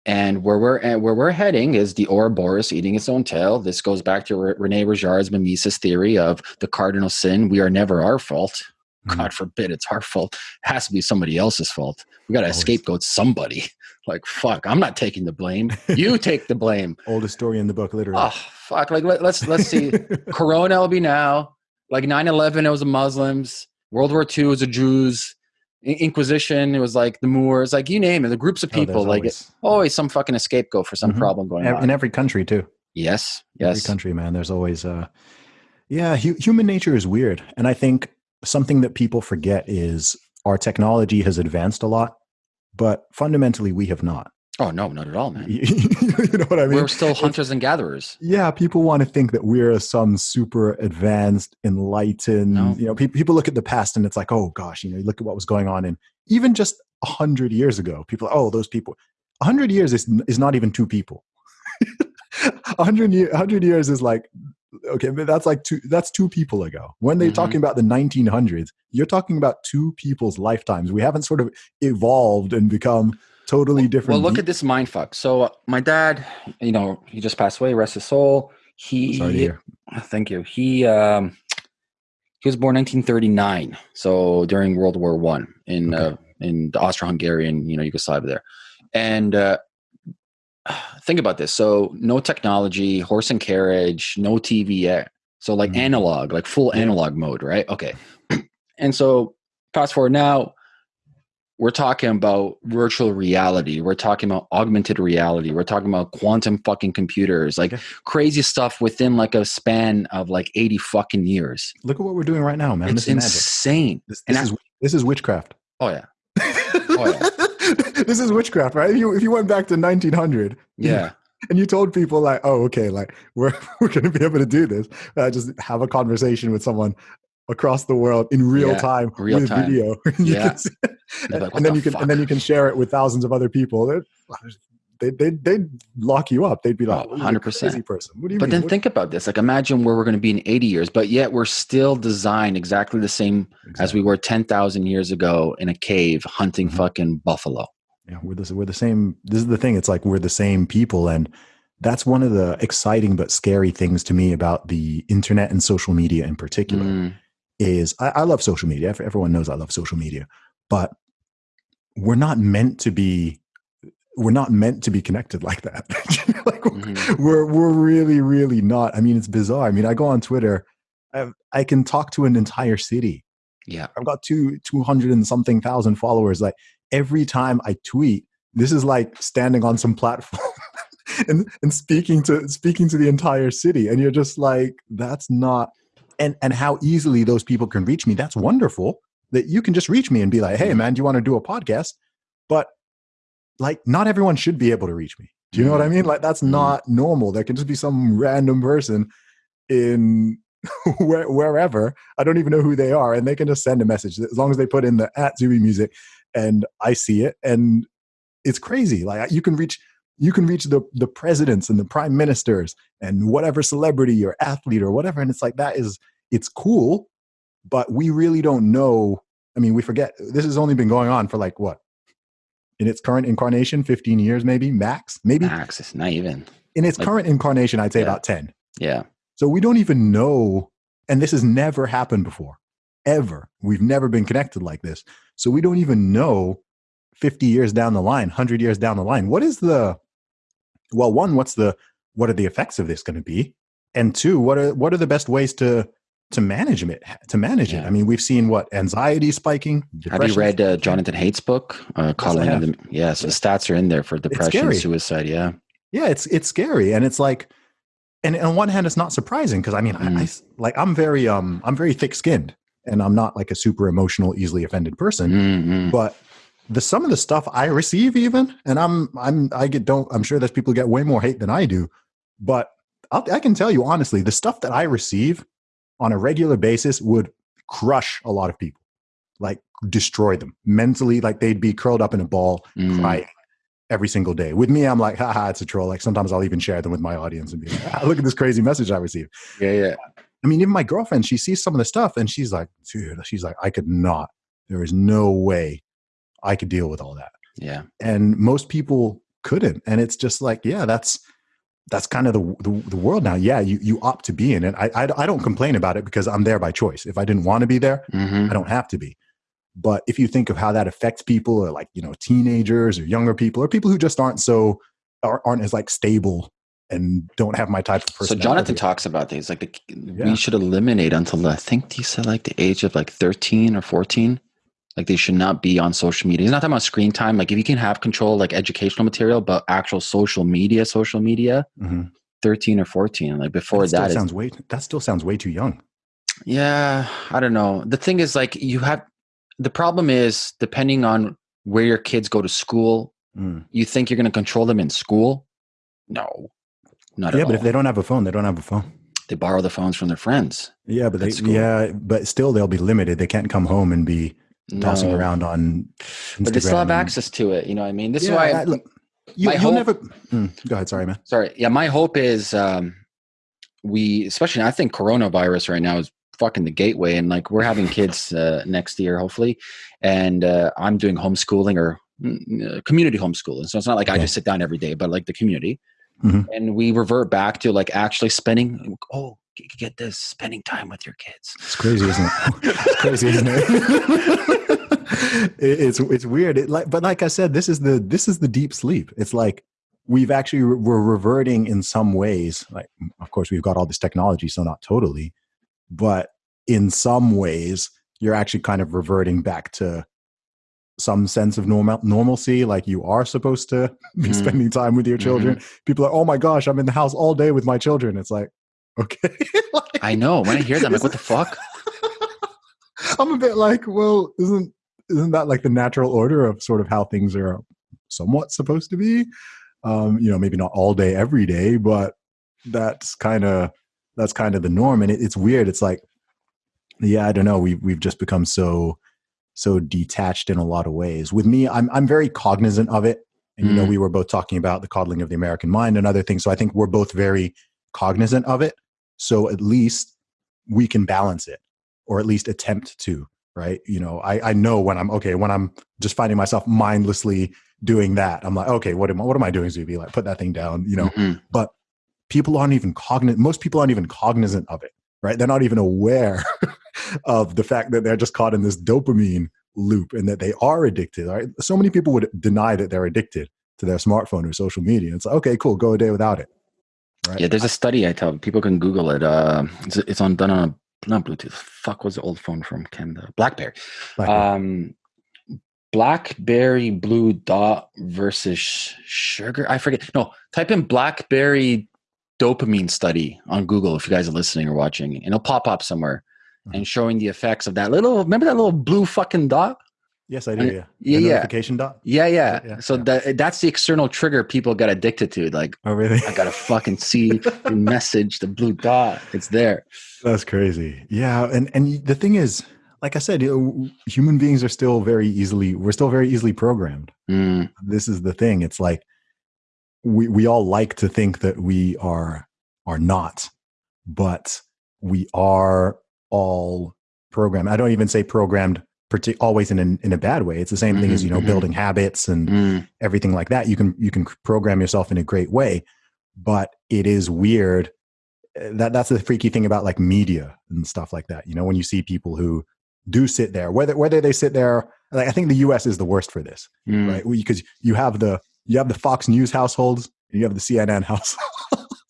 And where we're and where we're heading is the Ouroboros eating its own tail. This goes back to Re- Rene Girard's mimesis theory of the cardinal sin: we are never our fault. Mhm. God forbid it's our fault. It has to be somebody else's fault. We got to scapegoat somebody. Like fuck, I'm not taking the blame. You take the blame. Oldest story in the book, literally. Oh fuck! Like let, let's let's see. Corona will be now. Like 9-11, it was the Muslims. World War II was the Jews. Inquisition, it was like the Moors. Like you name it, the groups of Oh, people. like always- always some fucking scapegoat for some Mhm. problem going on. in every country too. yes, yes, Every country, man. There's always, uh, yeah, hu- human nature is weird, and I think something that people forget is our technology has advanced a lot, but fundamentally we have not. Oh no, not at all, man. you know what I mean? We're still It's- hunters and gatherers. yeah, people want to think that we're some super advanced, enlightened. No. You know, people people look at the past and it's like, oh gosh, you know, you look at what was going on, and even just a hundred years ago, people, oh, those people. A hundred years is is not even two people. A hundred year, hundred years is like, okay, but that's like two. That's two people ago. When they're Mhm. talking about the 1900s, you're talking about two people's lifetimes. We haven't sort of evolved and become totally different. Well, look at this mind fuck. So uh, my dad, you know, he just passed away. Rest his soul. He. Sorry to hear. Thank you. He um, he was born 1939, so during World War One in uh, in the Austro-Hungarian, you know, Yugoslavia there, and uh, think about this. So no technology, horse and carriage, no TV yet. So like Mhm. analog, like full Yeah. analog mode, right? Okay. and so fast forward now, we're talking about virtual reality. We're talking about augmented reality. We're talking about quantum fucking computers, like Yeah. crazy stuff within like a span of like 80 fucking years. Look at what we're doing right now, man. it's this insane. This, this I- is this is witchcraft. Oh yeah. this is witchcraft, right? If you if you went back to 1900, Yeah. and you told people like, oh, okay, like we're we're gonna be able to do this, uh, just have a conversation with someone across the world in real Yeah, time real with time. video. Yeah. Can like, and then the you can fuck?" and then you can share it with thousands of other people. They'd- They they they'd lock you up. They'd be like, Oh, "What are you, a 100%. crazy person." What do you But mean? then What- think about this. Like, imagine where we're going to be in 80 years, but yet we're still designed exactly the same as we were 10,000 years ago in a cave hunting Mhm. fucking buffalo. Yeah, we're the, we're the same. This is the thing. It's like we're the same people, and that's one of the exciting but scary things to me about the internet and social media in particular. Mm, Is I, I love social media. Everyone knows I love social media, but we're not meant to be. We're not meant to be connected like that. like mhm. we're we're really really not. I mean, it's bizarre. I mean, I go on Twitter. I I can talk to an entire city Yeah. I've got two two hundred and something thousand followers. Like every time I tweet, this is like standing on some platform and and speaking to speaking to the entire city. And you're just like, that's not and and how easily those people can reach me. That's wonderful. That you can just reach me and be like, hey man, do you want to do a podcast? But like not everyone should be able to reach me. Do you know what I mean? Like that's Mhm. not normal. There can just be some random person in where, wherever. I don't even know who they are, and they can just send a message as long as they put in the at Zuby Music, and I see it, and it's crazy. Like you can reach you can reach the the presidents and the prime ministers and whatever celebrity or athlete or whatever, and it's like that is it's cool, but we really don't know. I mean, we forget this has only been going on for like what in its current incarnation, fifteen years maybe max, maybe Max, it's not even. in its like- current incarnation, I'd say Yeah. about ten. Yeah. So we don't even know, and this has never happened before, ever. We've never been connected like this. So we don't even know 50 years down the line, 100 years down the line, what is the, well, one, what's the, what are the effects of this going to be? And two, what are, what are the best ways to, to manage it, to manage it? I mean, we've seen what anxiety spiking. Have you read uh. Jonathan Haidt's book? Uh, calling have. them. Yeah. So the stats are in there for depression, suicide. Yeah. yeah it's it's scary and it's like and on one hand it's not surprising because i mean I- I Mm. like i'm very um i'm very thick skinned and i'm not like a super emotional easily offended person Mm-mm. but the some of the stuff i receive even and i'm i'm i get don't i'm sure there's people who get way more hate than i do but I'll, i can tell you honestly the stuff that i receive on a regular basis would crush a lot of people like destroy them mentally like they'd be curled up in a ball Mm. crying every single day. With me, I'm like, haha, it's a troll. Like sometimes I'll even share them with my audience and be like, ah, look at this crazy message I received. Yeah. Yeah. I mean, even my girlfriend, she sees some of the stuff and she's like, dude, she's like, I could not. There is no way I could deal with all that. Yeah. And most people couldn't. And it's just like, yeah, that's that's kind of the, the, the world now. Yeah, you, you opt to be in it. I, I, I don't complain about it because I'm there by choice. If I didn't want to be there, hmm I don't have to be. But if you think of how that affects people, or like you know, teenagers or younger people, or people who just aren't so aren't aren't as like stable and don't have my type of So. Jonathan talks about things like the, Yeah. we should eliminate until I think he said like the age of like 13 or 14. Like they should not be on social media. He's not talking about screen time. Like if you can have control, like educational material, but actual social media, social media, Mhm. 13 or 14. Like before that that is sounds way that still sounds way too young. Yeah, I don't know. The thing is, like, you have the problem is depending on where your kids go to school, Mm. you think you're going to control them in school. No, not Yeah, but all. if they don't have a phone, they don't have a phone. they borrow the phones from their friends. Yeah, but they yeah, but still they'll be limited. They can't come home and be tossing No. around on. but they still have access to it. You know what I mean? This Yeah, is why. I- look, you, you'll hope- never. Mm, go ahead. Sorry, man. sorry. Yeah, my hope is um, we, especially I think coronavirus right now is fucking the gateway, and like we're having kids uh, next year, hopefully, and uh, I'm doing homeschooling or mm, uh, community homeschooling. So it's not like I just sit down every day, but like the community, Mhm. and we revert back to like actually spending. Oh, get this, spending time with your kids. It's crazy, isn't it? it's crazy, isn't it? It- it's it's weird. It like, but like I said, this is the this is the deep sleep. It's like we've actually we're reverting in some ways. Like, of course, we've got all this technology, so not totally, but in some ways, you're actually kind of reverting back to some sense of normal normalcy. Like you are supposed to be Mhm. spending time with your children. People are, oh my gosh, I'm in the house all day with my children. It's like, okay. Like- I know. When I hear that, I'm like, what the fuck? I'm a bit like, well, isn't isn't that like the natural order of sort of how things are somewhat supposed to be? Um, you know, maybe not all day, every day, but that's kind of that's kind of the norm. And it, it's weird. It's like yeah, I don't know. We we've just become so so detached in a lot of ways. With me, I'm I'm very cognizant of it. And you know, Mm. we were both talking about the coddling of the American mind and other things. So I think we're both very cognizant of it. So at least we can balance it, or at least attempt to. Right? You know, I I know when I'm okay when I'm just finding myself mindlessly doing that. I'm like, okay, what am I, what am I doing, Zuby? Like, put that thing down. You know, Mhm. but people aren't even cognizant most people aren't even cognizant of it right they're not even aware of the fact that they're just caught in this dopamine loop and that they are addicted right so many people would deny that they're addicted to their smartphone or social media it's like okay cool go a day without it right Yeah, there's a study I tell people can Google it. Uh, it's, it's on done on a not Bluetooth. Fuck was the old phone from Canada? BlackBerry. Blackberry. Um, BlackBerry Blue Dot versus sugar. I forget. No, type in BlackBerry dopamine study on Google if you guys are listening or watching, and it'll pop up somewhere Mhm. and showing the effects of that little. Remember that little blue fucking dot? Yes i do yeah Yeah, yeah, notification dot yeah, yeah. Yeah, so yeah. that that's the external trigger people get addicted to. Like oh really I gotta fucking see the message, the blue dot. It's there. That's crazy. Yeah, and and the thing is, like I said, you know, human beings are still very easily we're still very easily programmed. Mm, This is the thing. It's like we we all like to think that we are are not, but we are all programmed. I don't even say programmed partic- always in an, in a bad way. It's the same thing as Mhm, you know mhm. building habits and mm, everything like that. You can you can program yourself in a great way, but it is weird. Uh, That that's the freaky thing about like media and stuff like that. You know, when you see people who do sit there, whether whether they sit there, like I think the U.S. is the worst for this, mm. right? Because you have the you have the Fox News households, and you have the CNN households,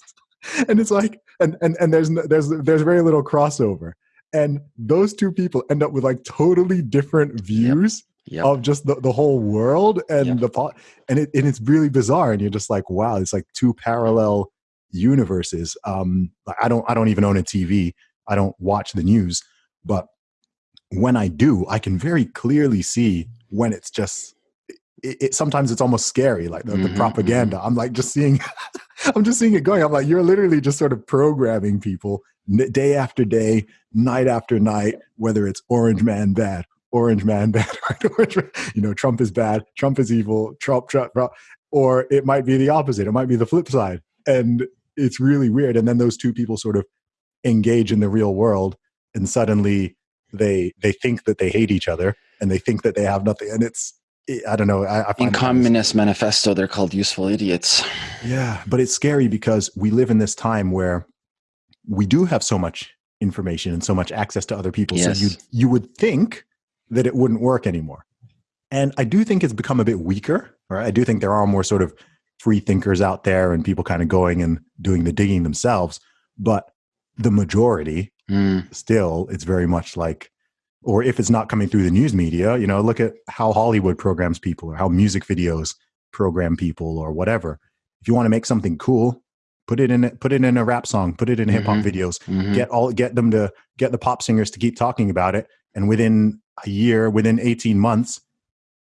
and it's like and and and there's there's there's very little crossover. And those two people end up with like totally different views Yep. of just the, the whole world and Yep. the pot and it and it's really bizarre and you're just like wow it's like two parallel universes. Um i don't i don't even own a tv i don't watch the news. But when i do i can very clearly see when it's just it, it sometimes it's almost scary like the, the Mhm, propaganda. I'm like just seeing i'm just seeing it going. I'm like you're literally just sort of programming people day after day night after night whether it's orange man bad orange man bad? Orange man- you know trump is bad trump is evil trump trump, trump or it might be the opposite it might be the flip side and it's really weird and then those two people sort of engage in the real world and suddenly they they think that they hate each other and they think that they have nothing and it's i don't know i, I In Communist Manifesto, they're called useful idiots. yeah, but it's scary because we live in this time where we do have so much information and so much access to other people. Yes. So you you would think that it wouldn't work anymore. And I do think it's become a bit weaker. Right? I do think there are more sort of free thinkers out there and people kind of going and doing the digging themselves. But the majority, Mm, still, it's very much like, or if it's not coming through the news media, you know, look at how Hollywood programs people or how music videos program people or whatever. If you want to make something cool, put it in put it in a rap song, put it in hip hop Mhm. videos, mhm. get all get them to get the pop singers to keep talking about it. And within a year, within 18 months,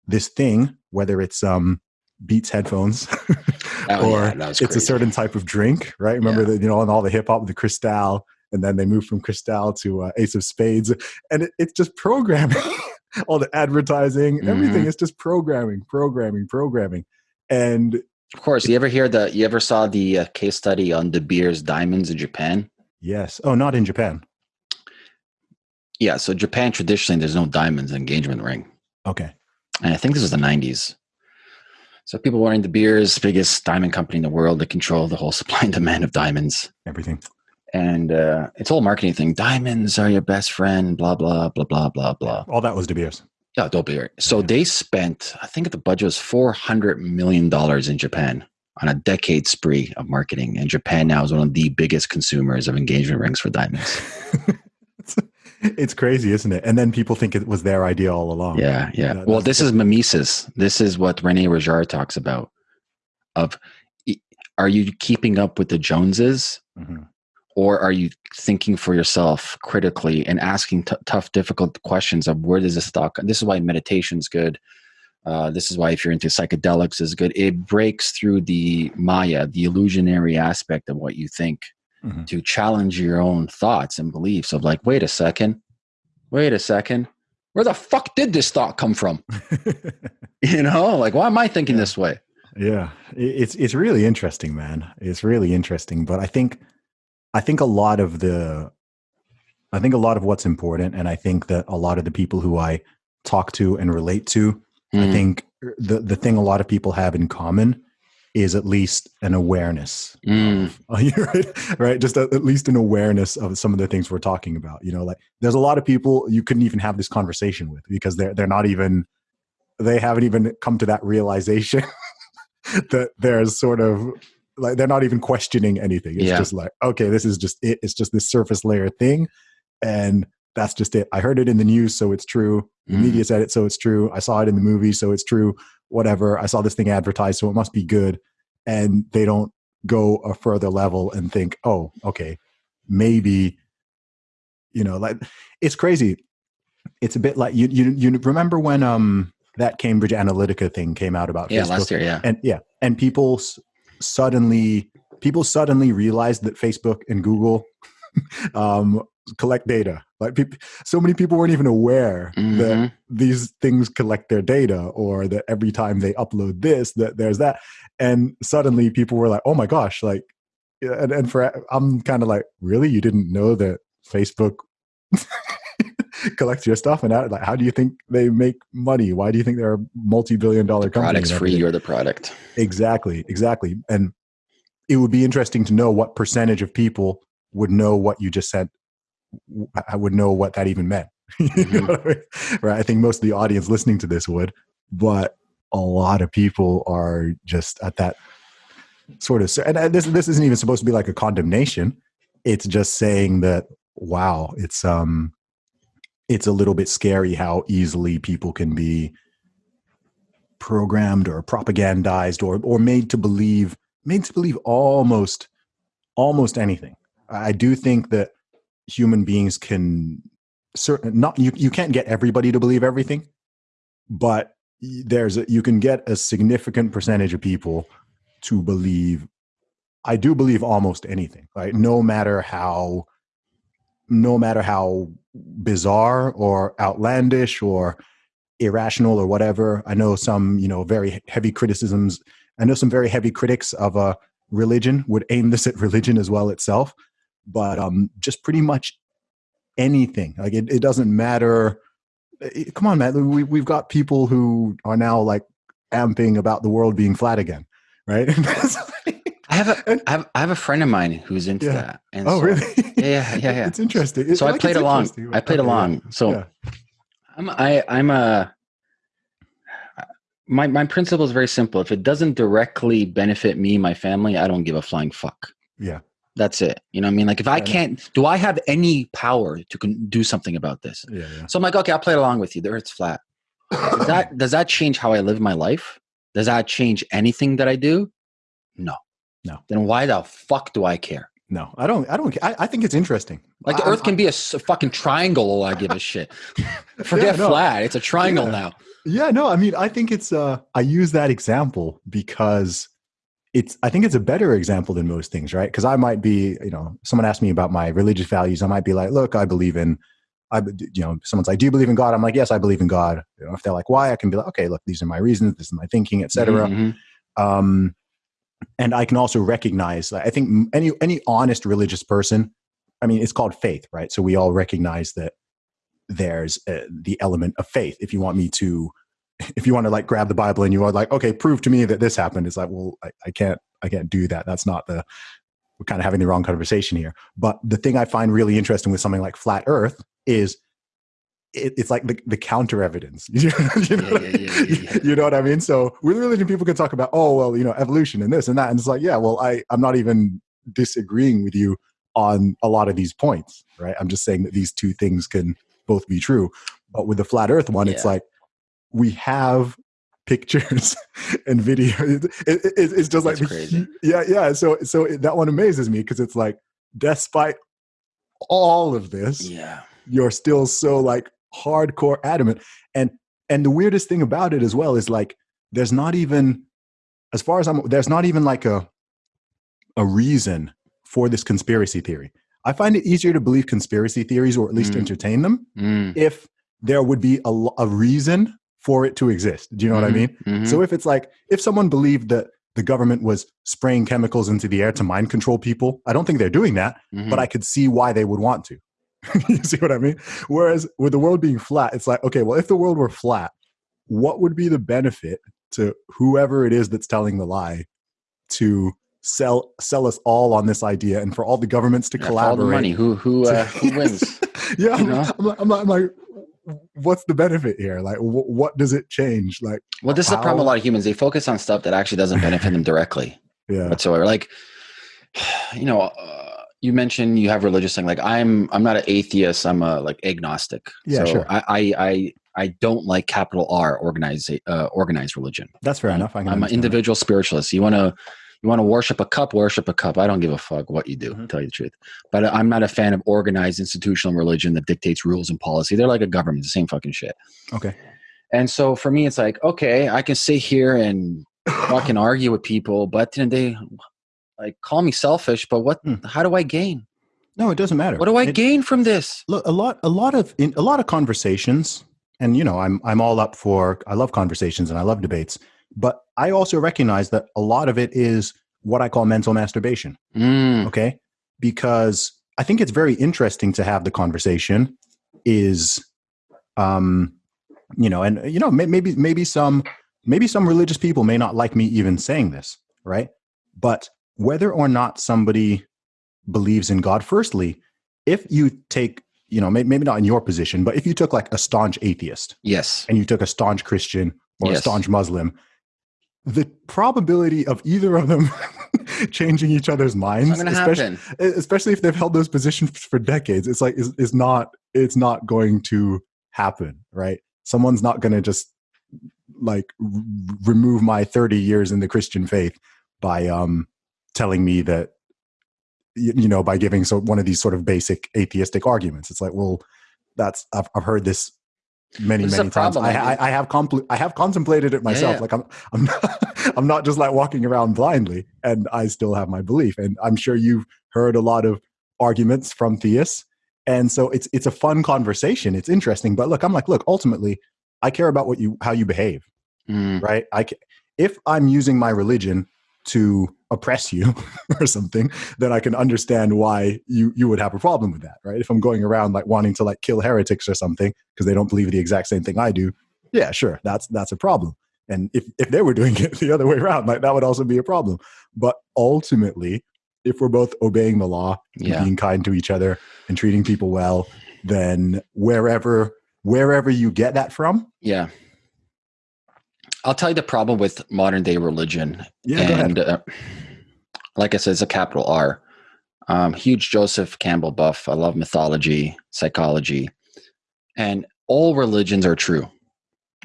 this thing, whether it's um Beats headphones Oh, or yeah, it's a certain type of drink, right? Remember Yeah. that, you know, and all the hip hop, the Cristal, and then they moved from Cristal to uh, Ace of Spades. And it, it's just programming, all the advertising, everything Mhm. is just programming, programming, programming. And Of course, you ever hear the? You ever saw the uh, case study on De Beers diamonds in Japan? yes, oh, not in Japan. Yeah, so Japan traditionally there's no diamonds in engagement ring, Okay. and I think this was the '90s. So people wearing De Beers, biggest diamond company in the world, that control the whole supply and demand of diamonds, Everything. and uh, it's all marketing thing. Diamonds are your best friend. Blah blah blah blah blah blah. All that was De Beers. Yeah, don't be. So Yeah. they spent, I think the budget was four hundred million dollars in Japan on a decade spree of marketing, and Japan now is one of the biggest consumers of engagement rings for diamonds. it's, crazy, isn't it? And then people think it was their idea all along. Yeah, yeah. That- well, this is mimesis. This is what Rene Girard talks about. Of, are you keeping up with the Joneses, Mhm. Or are you thinking for yourself critically and asking tough, difficult questions of where does this stock? This is why meditation's good. Uh, this is why if you're into psychedelics is good. It breaks through the Maya, the illusionary aspect of what you think, Mhm. to challenge your own thoughts and beliefs of like, wait a second, wait a second, where the fuck did this thought come from? you know, like why am I thinking Yeah. this way? Yeah, it's it's really interesting, man. It's really interesting, but I think I think a lot of the I think a lot of what's important, and I think that a lot of the people who I talk to and relate to, I Mm, think the the thing a lot of people have in common is at least an awareness mm, right right? Just at least an awareness of some of the things we're talking about you know like there's a lot of people you couldn't even have this conversation with because they're they're not even they haven't even come to that realization that there's sort of like they're not even questioning anything. It's Yeah. just like okay this is just it. It's just this surface layer thing and that's just it. I heard it in the news so it's true. The Mm. media said it so it's true. I saw it in the movie so it's true. Whatever. I saw this thing advertised so it must be good. And they don't go a further level and think oh okay maybe you know like it's crazy. It's a bit like you you, you remember when um that cambridge analytica thing came out about yeah, facebook? last year, yeah. and yeah and people suddenly people suddenly realized that facebook and google um collect data. Like people so many people weren't even aware that Mhm. these things collect their data or that every time they upload this that there's that. And suddenly people were like oh my gosh like and, and for i'm kind of like really? You didn't know that facebook collects your stuff and like how do you think they make money why do you think they're a multi-billion dollar company Product's free, you're the product. exactly exactly and it would be interesting to know what percentage of people would know what you just said i would know what that even meant. You know I mean? Right. I think most of the audience listening to this would, but a lot of people are just at that sort of. And this this isn't even supposed to be like a condemnation. It's just saying that wow, it's um, it's a little bit scary how easily people can be programmed or propagandized or or made to believe made to believe almost almost anything. I do think that human beings can certain not you you can't get everybody to believe everything, but there's a, you can get a significant percentage of people to believe I do believe almost anything, right? No matter how no matter how bizarre or outlandish or irrational or whatever. I know some, you know, very heavy criticisms. I know some very heavy critics of a religion would aim this at religion as well itself, but um, just pretty much anything. Like it, it doesn't matter. It- come on, man. We, we've got people who are now like amping about the world being flat again, right? I have a And- I have I have a friend of mine who's into Yeah. that. And oh, so- really? Yeah, yeah, yeah, yeah. It's interesting. It- So I played along. I played Okay, yeah. along. So Yeah. I'm I I'm a my my principle is very simple. If it doesn't directly benefit me, my family, I don't give a flying fuck. Yeah. That's it. You know what I mean? Like if I Yeah, I can't do I have any power to con- do something about this? Yeah, yeah. So I'm like, okay, I'll play along with you. The earth's flat. Does that does that change how I live my life? Does that change anything that I do? No. No. Then why the fuck do I care? No, I don't. I don't. I, I think it's interesting. Like the I- Earth can be a fucking triangle. I give a shit. Forget no. flat. It's a triangle Yeah. now. Yeah, no, I mean, I think it's uh I use that example because it's I think it's a better example than most things, right? Because I might be, you know, someone asked me about my religious values, I might be like, look, I believe in I you know, someone's like, "Do you believe in God?" I'm like, "Yes, I believe in God." You know, if they're like, "Why?" I can be like, "Okay, look, these are my reasons, this is my thinking, etc." Mhm. um, and I can also recognize. I think any any honest religious person, I mean, it's called faith, right? So we all recognize that there's uh, the element of faith. If you want me to, if you want to like grab the Bible and you are like, okay, prove to me that this happened, it's like, well, I, I can't, I can't do that. That's not the. We're kind of having the wrong conversation here. But the thing I find really interesting with something like flat Earth is. It, it's like the, the counter evidence. you know, Yeah, yeah, yeah, you know what I mean? So with religion, people can talk about, oh, well, you know, evolution and this and that. And it's like, yeah, well, I, I'm not even disagreeing with you on a lot of these points, right? I'm just saying that these two things can both be true. But with the flat earth one, it's like we have pictures and video. It, it, it- it's just like, crazy. yeah, yeah. So, so that one amazes me because it's like, despite all of this, Yeah. you're still so like hardcore adamant and and the weirdest thing about it as well is like there's not even as far as i'm there's not even like a a reason for this conspiracy theory I find it easier to believe conspiracy theories or at least Mm. entertain them Mm, if there would be a, a reason for it to exist. Do you know what I mhm, mean? mhm. So if it's like if someone believed that the government was spraying chemicals into the air to mind control people, I don't think they're doing that, Mhm. but I could see why they would want to. you see what I mean? Whereas with the world being flat, it's like, okay, well, if the world were flat, what would be the benefit to whoever it is that's telling the lie to sell sell us all on this idea and for all the governments to Yeah, for all the collaborate? money. Who who uh, who wins? yeah, you I'm, know? I'm, like, I'm, like, I'm like, what's the benefit here? Like, wh- what does it change? Like, Well, this is the problem. A lot of humans they focus on stuff that actually doesn't benefit them directly yeah, whatsoever. Like, you know, uh, you mentioned you have religious thing. Like, I'm I'm not an atheist. I'm a like agnostic. Yeah, so sure. I, I I I don't like capital R organized uh, organized religion. that's fair enough. I'm an understand that. individual spiritualist. You want to you want to worship a cup, worship a cup. I don't give a fuck what you do, Mhm. tell you the truth. But I'm not a fan of organized institutional religion that dictates rules and policy. They're like a government, the same fucking shit. Okay. And so for me, it's like, okay, I can sit here and fucking argue with people, but at the like call me selfish, but what? Hmm. How do I gain? No, it doesn't matter. What do I It- gain from this? look a lot a lot of in, a lot of conversations and you know i'm i'm all up for i love conversations and i love debates but i also recognize that a lot of it is what i call mental masturbation Mm, okay because i think it's very interesting to have the conversation is um you know and you know maybe maybe some maybe some religious people may not like me even saying this right but whether or not somebody believes in god firstly if you take you know may, maybe not in your position but if you took like a staunch atheist yes. and you took a staunch christian or a staunch muslim the probability of either of them changing each other's minds not going to especially, especially if they've held those positions for decades it's like is, is not it's not going to happen right? Someone's not going to just like r- remove my 30 years in the christian faith by um telling me that you, you know by giving so one of these sort of basic atheistic arguments. It's like well that's i've, I've heard this many many times. I, I I, have compl- i have contemplated it myself. yeah. like i'm i'm not, i'm not just like walking around blindly and i still have my belief. And i'm sure you've heard a lot of arguments from theists. And so it's it's a fun conversation. It's interesting. But look i'm like look ultimately i care about what you how you behave Mm, right? I if i'm using my religion to oppress you or something then i can understand why you you would have a problem with that right if i'm going around like wanting to like kill heretics or something because they don't believe the exact same thing i do yeah sure that's that's a problem and if if they were doing it the other way around like that would also be a problem but ultimately if we're both obeying the law and yeah. being kind to each other and treating people well then wherever wherever you get that from Yeah. I'll tell you the problem with modern day religion. yeah go ahead and uh, like I said, it's a capital R. Um, huge Joseph Campbell buff. I love mythology, psychology, and all religions are true.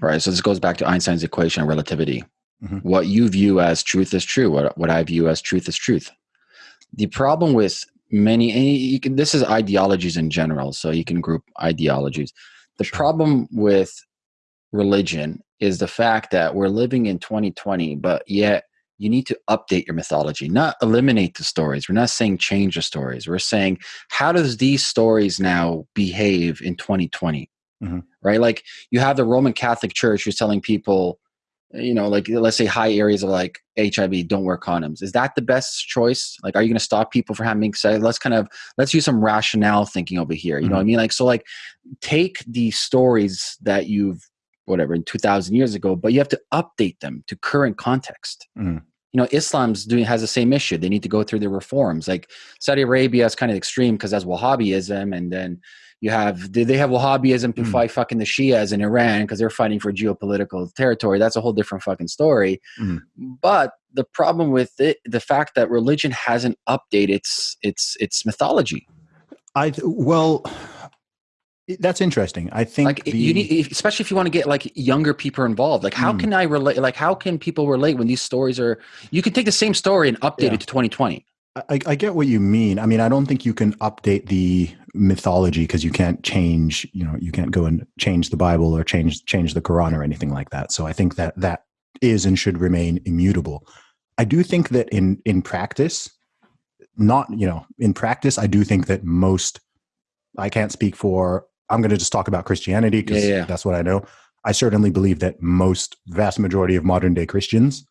Right. So this goes back to Einstein's equation of relativity. Mhm. What you view as truth is true. What, what I view as truth is truth. The problem with many, can, this is ideologies in general. So you can group ideologies. The problem with religion is the fact that we're living in 2020, but yet you need to update your mythology, not eliminate the stories. We're not saying change the stories. We're saying how does these stories now behave in 2020? Mhm. Right? Like you have the Roman Catholic Church who's telling people, you know, like let's say high areas of like HIV, don't wear condoms. Is that the best choice? Like, are you going to stop people from having sex? Let's kind of let's use some rationale thinking over here. You know what I mean? Like, so like take the stories that you've whatever in 2000 years ago but you have to update them to current context Mhm. you know islam's doing has the same issue they need to go through the reforms like saudi arabia is kind of extreme because that's wahhabism and then you have they they have wahhabism to Mhm. fight fucking the shias in iran because they're fighting for geopolitical territory that's a whole different fucking story Mhm. but the problem with it the fact that religion hasn't updated its its its mythology I well, that's interesting. I think like the, you need especially if you want to get like younger people involved like how Mm. can i relate like how can people relate when these stories are you can take the same story and update Yeah. it to 2020 I, I get what you mean. I mean, I don't think you can update the mythology because you can't change. You know, you can't go and change the Bible or change change the Quran or anything like that. So I think that that is and should remain immutable. I do think that in in practice, not you know in practice i do think that most i can't speak for i'm going to just talk about christianity because Yeah, yeah. that's what i know i certainly believe that most vast majority of modern day christians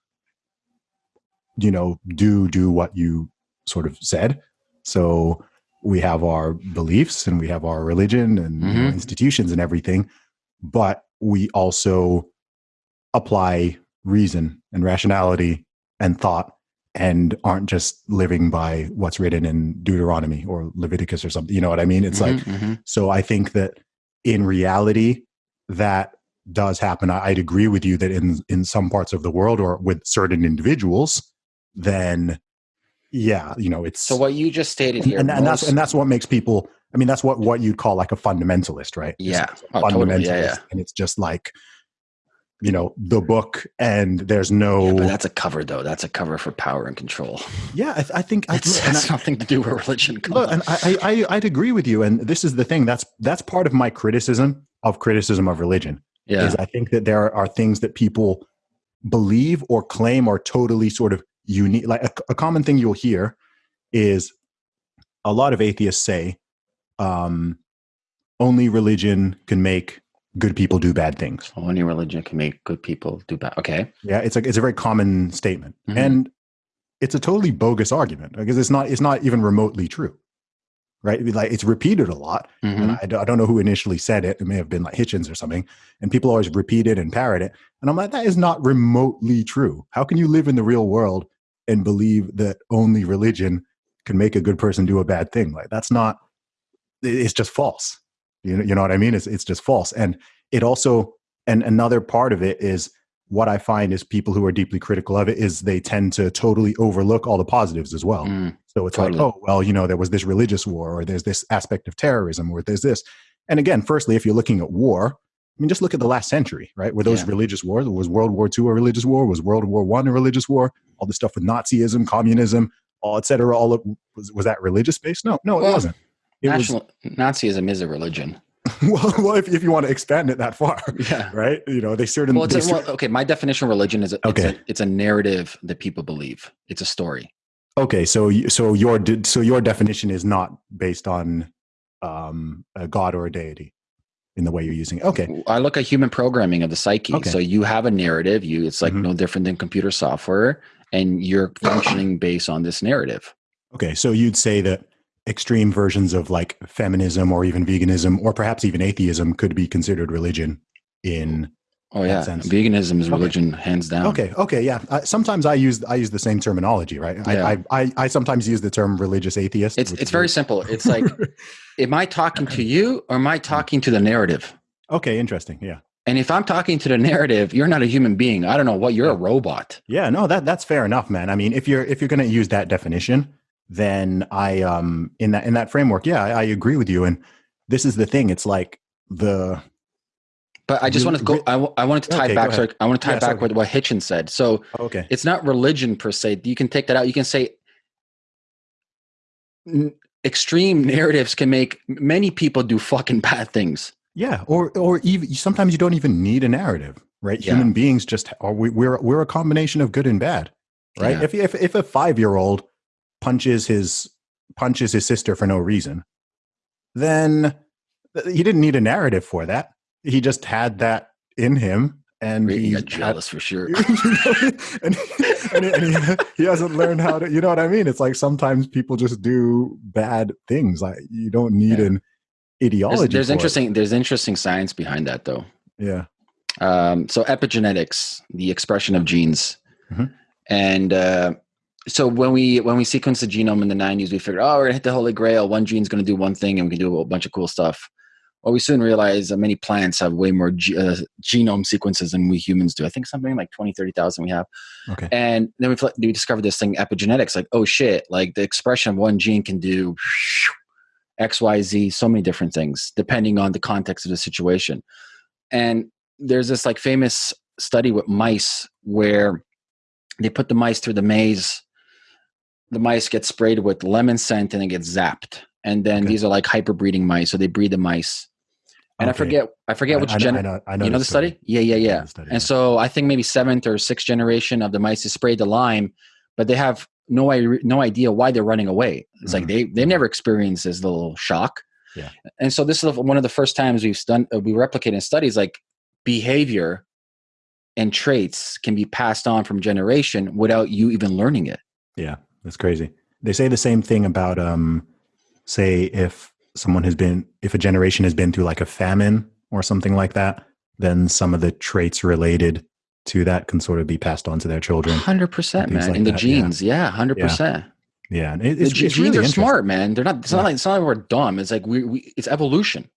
you know do do what you sort of said so we have our beliefs and we have our religion and you know, Mhm. institutions and everything but we also apply reason and rationality and thought and aren't just living by what's written in Deuteronomy or Leviticus or something. You know what I mean? It's like, Mhm, mhm. so I think that in reality, that does happen. I- I'd agree with you that in in some parts of the world or with certain individuals, then yeah, you know, it's so what you just stated here, and, and that's and that's what makes people. I mean, that's what what you'd call like a fundamentalist, right? Yeah. like Oh, totally. Yeah, fundamentalist, yeah. and it's just like you know the book, and there's no. Yeah, but that's a cover though. That's a cover for power and control. yeah, I, I think I, It's, and has I- nothing to do with religion. Look, and I, I, I- I'd agree with you. And this is the thing. That's that's part of my criticism of criticism of religion. yeah. Is I think that there are things that people believe or claim are totally sort of unique. Like a, a common thing you'll hear is a lot of atheists say um, only religion can make good people do bad things. Only religion can make good people do bad. Okay. Yeah, it's like it's a very common statement, Mhm. and it's a totally bogus argument because it's not it's not even remotely true, right? Like it's repeated a lot, Mhm. and I, don't- I don't know who initially said it. It may have been like Hitchens or something, and people always repeat it and parrot it, and I'm like, that is not remotely true. How can you live in the real world and believe that only religion can make a good person do a bad thing? Like that's not. It's just false. You know, you know what I mean? It's it's just false, and it also and another part of it is what I find is people who are deeply critical of it is they tend to totally overlook all the positives as well. Mm, So it's Totally. like, oh, well, you know, there was this religious war, or there's this aspect of terrorism, or there's this. And again, firstly, if you're looking at war, I mean, just look at the last century, right? Were those Yeah. religious wars? Was World War II a religious war? Was World War One a religious war? All the stuff with Nazism, communism, all et cetera. All of, was was that religious based? No, no, it Well, wasn't. It National Nazism is a religion. well, well if, if you want to expand it that far, Yeah. right? You know, they certainly. Well, they a, well, okay. My definition of religion is a, it's, Okay. a, it's a narrative that people believe. It's a story. Okay, so so your so your definition is not based on um, a god or a deity in the way you're using it. Okay, I look at human programming of the psyche. Okay. So you have a narrative. You it's like Mhm. no different than computer software, and you're functioning based on this narrative. okay. So you'd say that extreme versions of like feminism or even veganism or perhaps even atheism could be considered religion. In Oh That yeah, sense. veganism is Okay. religion hands down. okay, okay, yeah. Uh, sometimes I use I use the same terminology, right? Yeah. I, I I I sometimes use the term religious atheist. It's it's very simple. It's like, am I talking to you or am I talking to the narrative? okay, interesting. Yeah, And if I'm talking to the narrative, you're not a human being. I don't know what you're a robot. Yeah, no, that that's fair enough, man. I mean, if you're if you're going to use that definition, then I um in that in that framework, yeah, I, I agree with you. And this is the thing; it's like the But I just want to go. I, w- I wanted to tie Okay, back. Sorry, I want to tie Yeah, back sorry. with what Hitchens said. So okay, it's not religion per se. You can take that out. You can say n- extreme narratives can make many people do fucking bad things. yeah, or or even sometimes you don't even need a narrative, right? Yeah. Human beings just are we, we're we're a combination of good and bad, right? Yeah. If if if a five year old punches his punches his sister for no reason, then he didn't need a narrative for that. He just had that in him, and He he got had- jealous for sure. and, and, and he, he hasn't learned how to you know what i mean it's like sometimes people just do bad things like you don't need Yeah. an ideology there's it. interesting. There's interesting science behind that, though. yeah Um, so epigenetics, the expression of genes, Mhm. and uh, so when we when we sequenced the genome in the 90s, we figured, oh, we're gonna hit the holy grail. One gene's gonna do one thing, and we can do a bunch of cool stuff. Well, we soon realized that many plants have way more ge- uh, genome sequences than we humans do. I think something like 20, 30,000 we have. okay And then we, we discovered this thing, epigenetics. Like, oh shit! Like the expression of one gene can do X, Y, Z, so many different things depending on the context of the situation. And there's this like famous study with mice where they put the mice through the maze. The mice get sprayed with lemon scent and it gets zapped. And then Okay. these are like hyperbreeding mice, so they breed the mice. And I forget, I forget I- which I, gen- I know, I know you know the study? Yeah, yeah, yeah. study, And so I think maybe seventh or sixth generation of the mice is sprayed the lime, but they have no no idea why they're running away. It's like Mhm. they they never experienced this little shock. Yeah. And so this is one of the first times we've done uh, we replicate in studies like behavior and traits can be passed on from generation without you even learning it. Yeah, that's crazy. They say the same thing about um say if someone has been if a generation has been through like a famine or something like that, then some of the traits related to that can sort of be passed on to their children. Hundred percent, man. like in the that, yeah. genes, yeah, hundred percent. Yeah, and it, The it's, it's genes really are smart, man. They're not. It's Yeah. not like it's not like we're dumb. It's like we, we it's evolution.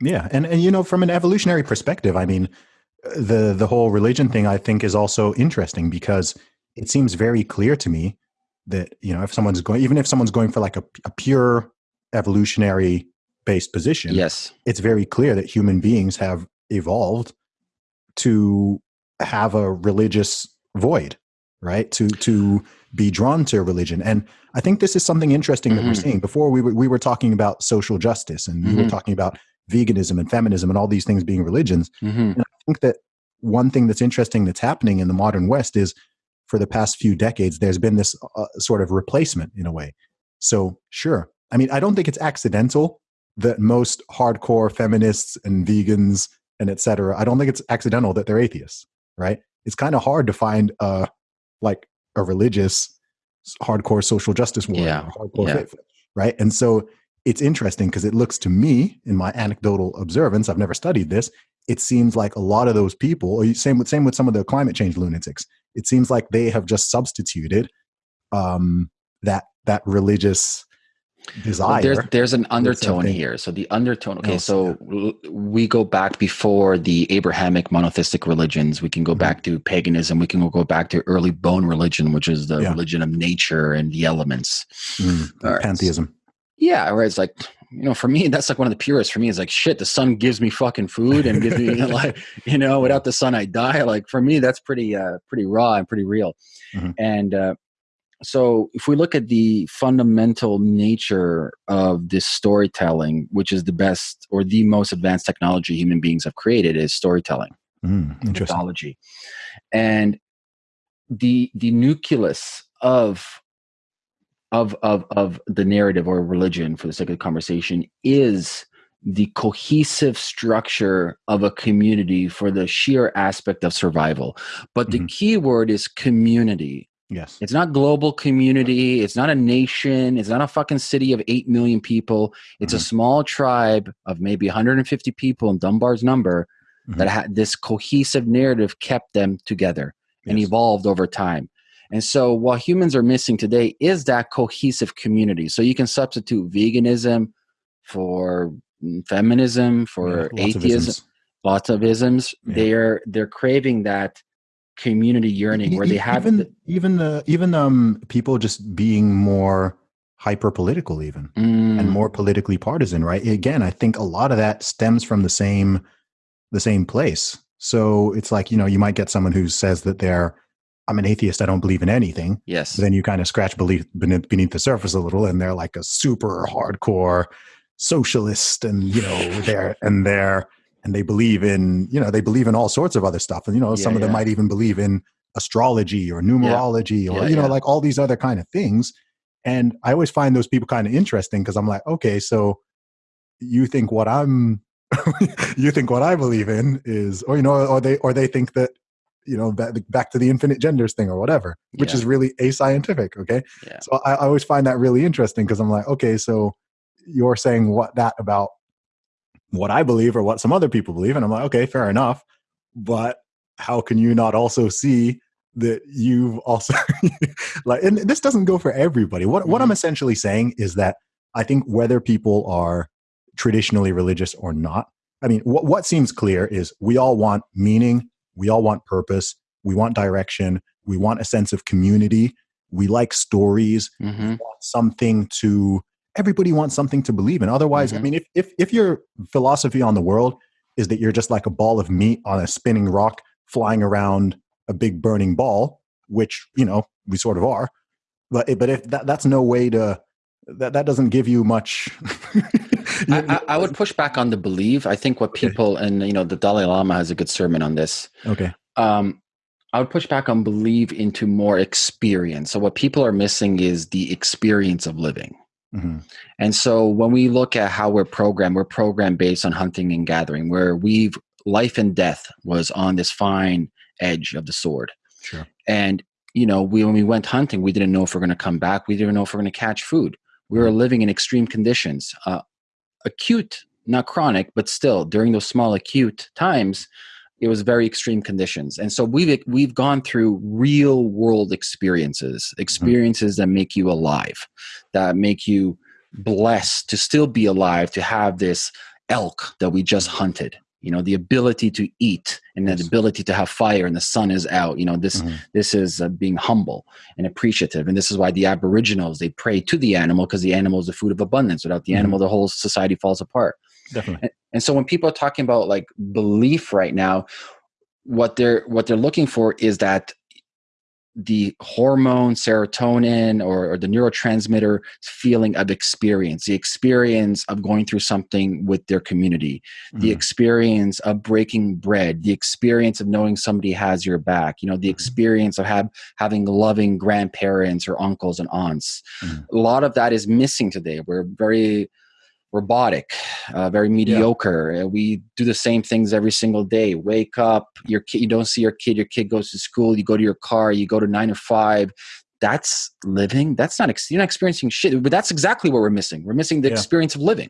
Yeah, and and you know, from an evolutionary perspective, I mean, the the whole religion thing I think is also interesting because it seems very clear to me that you know if someone's going, even if someone's going for like a, a pure evolutionary based position, Yes. it's very clear that human beings have evolved to have a religious void, right? To to be drawn to religion, and I think this is something interesting that we're Mhm. seeing. Before we were we were talking about social justice, and we were Mhm. talking about veganism and feminism and all these things being religions. hmm I think that one thing that's interesting that's happening in the modern West is for the past few decades, there's been this uh, sort of replacement in a way. So, sure. I mean, I don't think it's accidental that most hardcore feminists and vegans and et cetera, I don't think it's accidental that they're atheists, right? It's kind of hard to find a, like a religious hardcore social justice warrior, Yeah, hardcore yeah. faith, right? And so it's interesting because it looks to me, in my anecdotal observance, I've never studied this, it seems like a lot of those people, same with same with some of the climate change lunatics, it seems like they have just substituted um, that that religious desire. There's there's an undertone here. So the undertone. Okay, else, so l- we go back before the Abrahamic monotheistic religions. We can go Mhm. back to paganism. We can go back to early Bon religion, which is the Yeah. religion of nature and the elements. Mm, right. pantheism. Yeah, where it's like, you know, for me, that's like one of the purest. For me, it's like, shit, the sun gives me fucking food and gives me like, you know, without the sun, I die. Like for me, that's pretty, uh, pretty raw and pretty real. Mhm. And uh, so, if we look at the fundamental nature of this storytelling, which is the best or the most advanced technology human beings have created, is storytelling Mm, interesting. mythology and the the nucleus of of of of the narrative or religion for the sake of the conversation is the cohesive structure of a community for the sheer aspect of survival but the Mhm. key word is community Yes. it's not global community. It's not a nation. It's not a fucking city of 8 million people. It's a Mhm. small tribe of maybe 150 people in Dunbar's number that Mhm. had this cohesive narrative kept them together and Yes. evolved over time. And so what humans are missing today is that cohesive community. So you can substitute veganism for mm, feminism, for Yeah, lots atheism, isms. lots of isms. Yeah. They're they're craving that community yearning where they have even the- even the even um people just being more hyper political even and Mm, more politically partisan right again i think a lot of that stems from the same the same place so it's like you know you might get someone who says that they're i'm an atheist i don't believe in anything. Yes. but then you kind of scratch beneath beneath beneath the surface a little and they're like a super hardcore socialist and you know they're and they're and they believe in you know they believe in all sorts of other stuff. And you know Yeah, some of them might even believe in astrology or numerology or Yeah, you know yeah. like all these other kind of things. And i always find those people kind of interesting because i'm like okay so you think what i'm you think what i believe in is or you know or they or they think that you know back, to the infinite genders thing or whatever which Yeah. is really ascientific okay Yeah. so I, I always find that really interesting because I'm like, okay, so you're saying what that about what I believe or what some other people believe, and I'm like, okay, fair enough. But how can you not also see that you've also like? And this doesn't go for everybody. What what I'm mm-hmm. essentially saying is that I think whether people are traditionally religious or not, I mean, what what seems clear is we all want meaning, we all want purpose, we want direction, we want a sense of community. We like stories. Hmm want something to everybody wants something to believe in. Otherwise i Mhm. mean if, if if your philosophy on the world is that you're just like a ball of meat on a spinning rock flying around a big burning ball which you know we sort of are but but if that that's no way to that that doesn't give you much I, I, would push back on the believe. I think what Okay. people and you know the Dalai Lama has a good sermon on this. okay Um, I would push back on believe into more experience. So what people are missing is the experience of living. Mm-hmm. And so when we look at how we're programmed, we're programmed based on hunting and gathering, where we've life and death was on this fine edge of the sword. Sure. And you know, we when we went hunting, we didn't know if we're going to come back. We didn't know if we're going to catch food. We were mm-hmm. living in extreme conditions, uh, acute, not chronic, but still during those small acute times, it was very extreme conditions. And so we've we've gone through real world experiences, mm-hmm. experiences mm-hmm. that make you alive, that make you blessed to still be alive, to have this elk that we just hunted you know the ability to eat and the ability to have fire and the sun is out you know this mm-hmm. this is uh, being humble and appreciative. And this is why the aboriginals they pray to the animal because the animal is the food of abundance. Without the mm-hmm. animal the whole society falls apart. Definitely. And, and so when people are talking about like belief right now what they're what they're looking for is that the hormone serotonin or, or, the neurotransmitter feeling of experience the experience of going through something with their community mm. the experience of breaking bread the experience of knowing somebody has your back you know the mm-hmm. experience of have, having loving grandparents or uncles and aunts mm. a lot of that is missing today we're very robotic, uh, very mediocre. Yeah. We do the same things every single day. Wake up, your kid, you don't see your kid, your kid goes to school, you go to your car, you go to nine to five. That's living. That's not, you're not experiencing shit, but that's exactly what we're missing. We're missing the yeah. experience of living.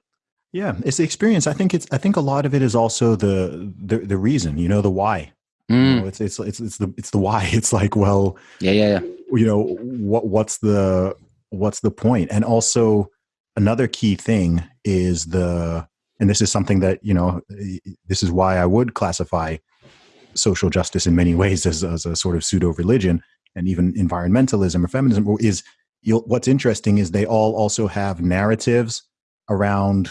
Yeah, it's the experience. I think it's. I think a lot of it is also the the, the reason. You know, the why. Mm. You know, it's it's it's it's the it's the why. It's like, well, yeah, yeah, yeah. You know, what what's the what's the point? And also, another key thing is the and this is something that you know this is why i would classify social justice in many ways as, as a sort of pseudo religion and even environmentalism or feminism is what's interesting is they all also have narratives around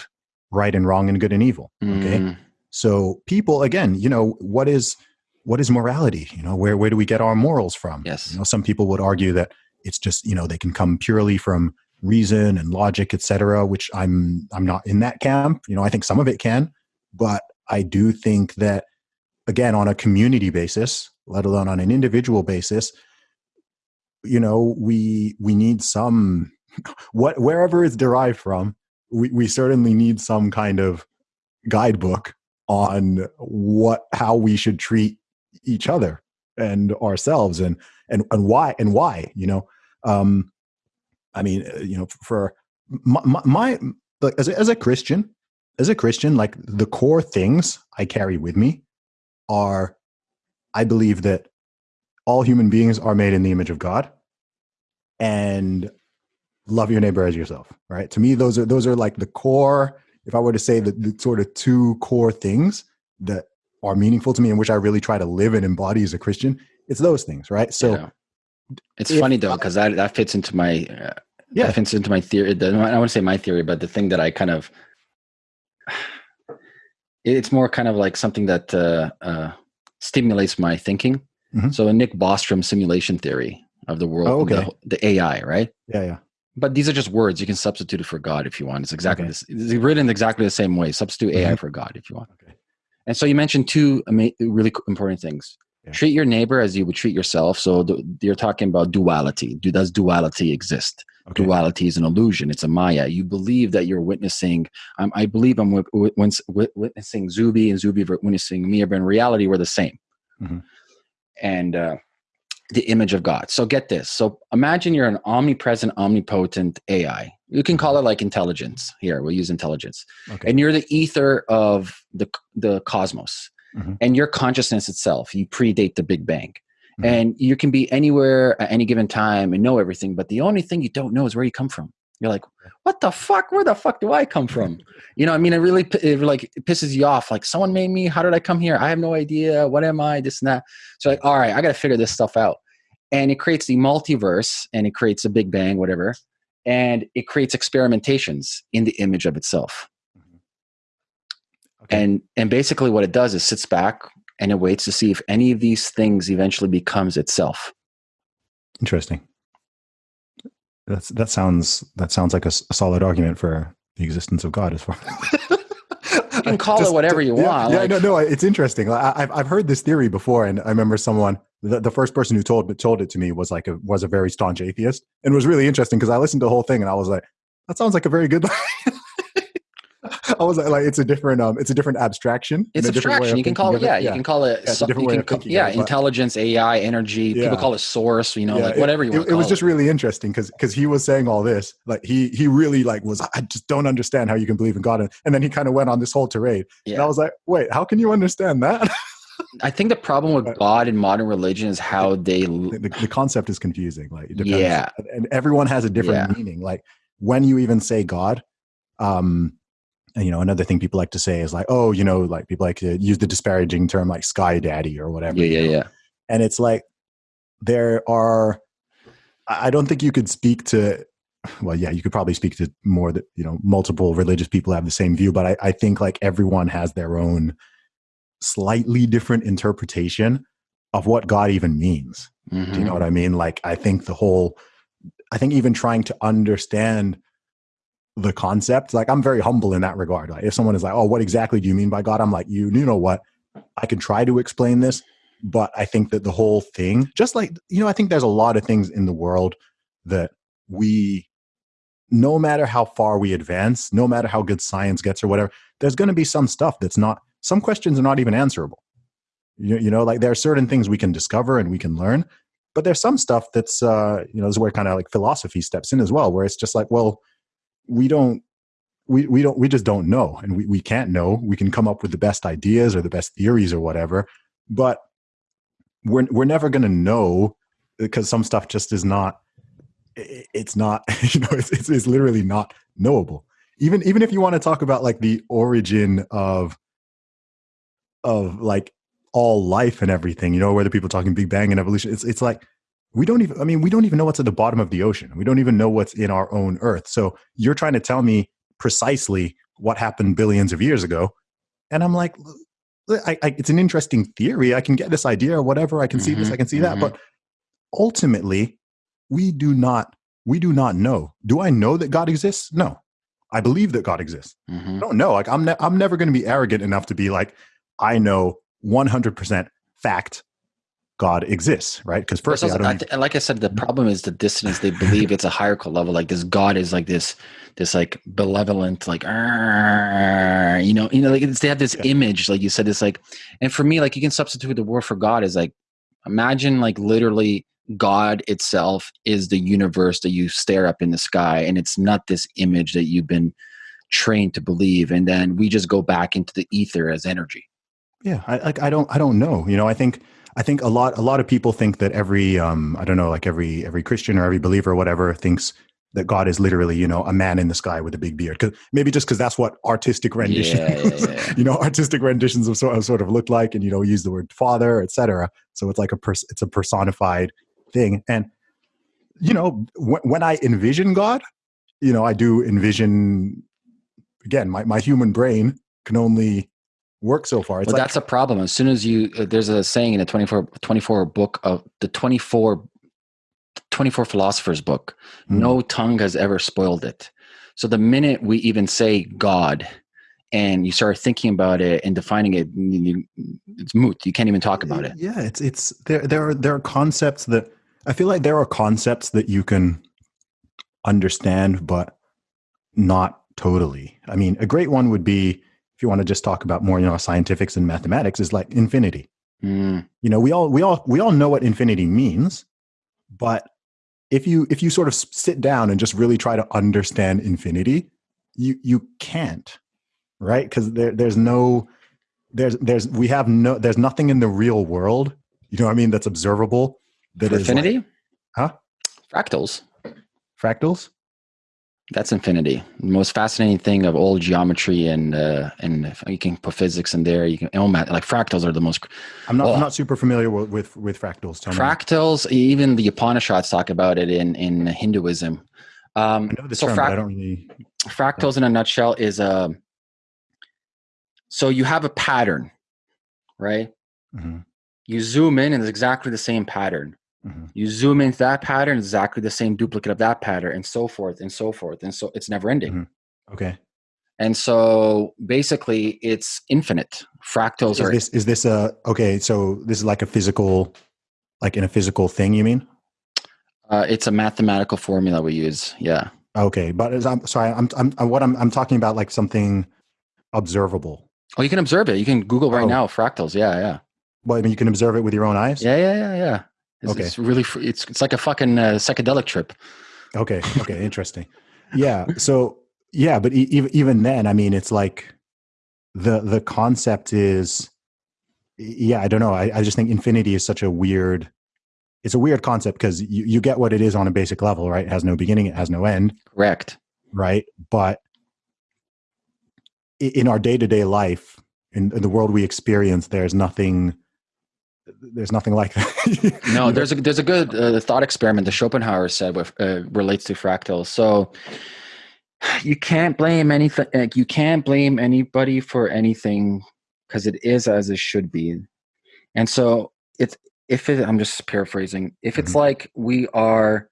right and wrong and good and evil okay? Mm. so people again you know what is what is morality? You know where where do we get our morals from? Yes. You know some people would argue that it's just you know they can come purely from reason and logic, etc., which I'm I'm not in that camp. You know, I think some of it can, but I do think that again on a community basis, let alone on an individual basis, you know, we we need some what wherever it's derived from, we, we certainly need some kind of guidebook on what how we should treat each other and ourselves and and and why and why you know um I mean, uh, you know, for my, my like as a, as a Christian, as a Christian, like the core things I carry with me are, I believe that all human beings are made in the image of God, and love your neighbor as yourself. Right? To me, those are those are like the core. If I were to say the, the sort of two core things that are meaningful to me and which I really try to live and embody as a Christian, it's those things, right? So. Yeah it's if, funny though because that that fits into my uh, yeah that fits into my theory. I don't want to say my theory, but the thing that I kind of it's more kind of like something that uh, uh, stimulates my thinking. Mm-hmm. So a Nick Bostrom simulation theory of the world, oh, okay. the, the, AI, right? Yeah, yeah. But these are just words. You can substitute it for God if you want. It's exactly okay. this. It's written exactly the same way. Substitute AI mm-hmm. for God if you want. Okay. And so you mentioned two ama- really important things: yeah. treat your neighbor as you would treat yourself. So you're talking about duality. Do, does duality exist? Okay. duality is an illusion. It's a maya. You believe that you're witnessing um, i believe i'm witnessing zuby and zuby witnessing me but in reality we're the same. Mm-hmm. and uh, the image of god. So get this. So imagine you're an omnipresent omnipotent ai you can call it like intelligence here. We'll use intelligence. Okay. and you're the ether of the the cosmos mm-hmm. and your consciousness itself you predate the big bang. Mm-hmm. and you can be anywhere at any given time and know everything but the only thing you don't know is where you come from. You're like what the fuck? Where the fuck do i come from? You know i mean it really it like it pisses you off like someone made me how did i come here? I have no idea. What am i? This and that. So like all right i gotta figure this stuff out. And it creates the multiverse and it creates a big bang whatever and it creates experimentations in the image of itself. And and basically what it does is sits back and it waits to see if any of these things eventually becomes itself. Interesting. That's that sounds that sounds like a, a solid argument for the existence of God as far. as you can call Just, it whatever you yeah, want. Yeah, like, no, no, it's interesting. I, have I've heard this theory before, and I remember someone the, the first person who told told it to me was like a was a very staunch atheist, and it was really interesting because I listened to the whole thing and I was like, that sounds like a very good. I was like, it's a different, um, it's a different abstraction. It's abstraction. You can call it, yeah. You can call it, yeah, so, you can yeah, it, intelligence, AI, energy. Yeah. People call it source. You know, yeah, like whatever you want. It, it was just really interesting because because he was saying all this, like he he really like was. I just don't understand how you can believe in God, and, and then he kind of went on this whole tirade, and I was like, wait, how can you understand that? I think the problem with God in modern religion is how they the, the concept is confusing. Like, yeah, and everyone has a different meaning. Like when you even say God, um, you know, another thing people like to say is like, oh, you know, like people like to use the disparaging term like sky daddy or whatever. Yeah, yeah, know? yeah. And it's like there are I don't think you could speak to well, yeah, you could probably speak to more that, you know, multiple religious people have the same view, but I, I think like everyone has their own slightly different interpretation of what God even means. Mm-hmm. Do you know mm-hmm. what I mean? Like I think the whole I think even trying to understand the concept. Like I'm very humble in that regard. Like if someone is like, "Oh, what exactly do you mean by God?" I'm like, "You, you know what? I can try to explain this, but I think that the whole thing, just like you know, I think there's a lot of things in the world that we, no matter how far we advance, no matter how good science gets or whatever, there's going to be some stuff that's not. Some questions are not even answerable. You, you know, like there are certain things we can discover and we can learn, but there's some stuff that's, uh, you know, this is where kind of like philosophy steps in as well, where it's just like, well we don't we, we don't we just don't know and we, we can't know. We can come up with the best ideas or the best theories or whatever but we're, we're never going to know because some stuff just is not it's not you know it's, it's, it's literally not knowable. Even even if you want to talk about like the origin of of like all life and everything you know whether people talking big bang and evolution it's it's like we don't even i mean we don't even know what's at the bottom of the ocean. We don't even know what's in our own earth. So you're trying to tell me precisely what happened billions of years ago. And i'm like I, I, it's an interesting theory. I can get this idea or whatever i can mm-hmm, see this i can see mm-hmm. that but ultimately we do not we do not know. Do i know that god exists? No. I believe that god exists. Mm-hmm. i don't know. Like i'm, ne- I'm never going to be arrogant enough to be like i know 100% fact God exists, right? Because first, also, I th- like I said, the problem is the dissonance. They believe it's a hierarchical level. Like this God is like this, this like benevolent, like you know, you know, like they have this yeah. image, like you said, it's like, and for me, like you can substitute the word for God is like, imagine like literally God itself is the universe that you stare up in the sky, and it's not this image that you've been trained to believe, and then we just go back into the ether as energy. Yeah, I like I don't I don't know. You know, I think I think a lot a lot of people think that every um, I don't know like every every Christian or every believer or whatever thinks that God is literally you know a man in the sky with a big beard. Cause maybe just because that's what artistic renditions yeah, yeah, yeah. you know artistic renditions of sort of, sort of look like, and you know use the word father, etc. So it's like a pers- it's a personified thing, and you know w- when I envision God, you know I do envision again my my human brain can only work so far. It's well, like, that's a problem. As soon as you, uh, there's a saying in the 24, 24 book of the 24, 24 philosophers book, mm. no tongue has ever spoiled it. So the minute we even say God and you start thinking about it and defining it, you, it's moot. You can't even talk about it. Yeah. It's, it's, there, there are, there are concepts that I feel like there are concepts that you can understand, but not totally. I mean, a great one would be, you want to just talk about more, you know, scientifics and mathematics, is like infinity. Mm. You know, we all we all we all know what infinity means, but if you if you sort of sit down and just really try to understand infinity, you you can't, right? Because there there's no there's there's we have no there's nothing in the real world, you know what I mean, that's observable. That For infinity, like, huh? Fractals. Fractals. That's infinity. The most fascinating thing of all geometry and uh, and you can put physics in there. You can oh, like fractals are the most. I'm not. Oh, I'm not super familiar with with, with fractals. Fractals. Me. Even the Upanishads talk about it in in Hinduism. Um, I know the so term, frac- I don't really. Fractals, in a nutshell, is a. Uh, so you have a pattern, right? Mm-hmm. You zoom in, and it's exactly the same pattern. Mm-hmm. You zoom into that pattern, exactly the same duplicate of that pattern, and so forth and so forth. And so it's never ending. Mm-hmm. Okay. And so basically it's infinite. Fractals is are this is this a okay, so this is like a physical Like in a physical thing, you mean? Uh, it's a mathematical formula we use. Yeah. Okay, but as I'm sorry, I'm, I'm, I'm what I'm I'm talking about like something observable. Oh, you can observe it. You can Google right Oh. now fractals. Yeah, yeah, Well, I mean, you can observe it with your own eyes. yeah, yeah, yeah, yeah. It's, Okay. it's really it's it's like a fucking uh, psychedelic trip. Okay. Okay. interesting. Yeah. So yeah, but e- even even then, I mean, it's like the the concept is, yeah. I don't know. I, I just think infinity is such a weird. It's a weird concept because you, you get what it is on a basic level, right? It has no beginning, it has no end, Correct. right? But in our day to day life, in, in the world we experience, there's nothing. There's nothing like that. No, there's a there's a good uh, thought experiment that Schopenhauer said with, uh, relates to fractals. So you can't blame anything. Like, you can't blame anybody for anything because it is as it should be. And so it's if it, I'm just paraphrasing. If it's Mhm. like we are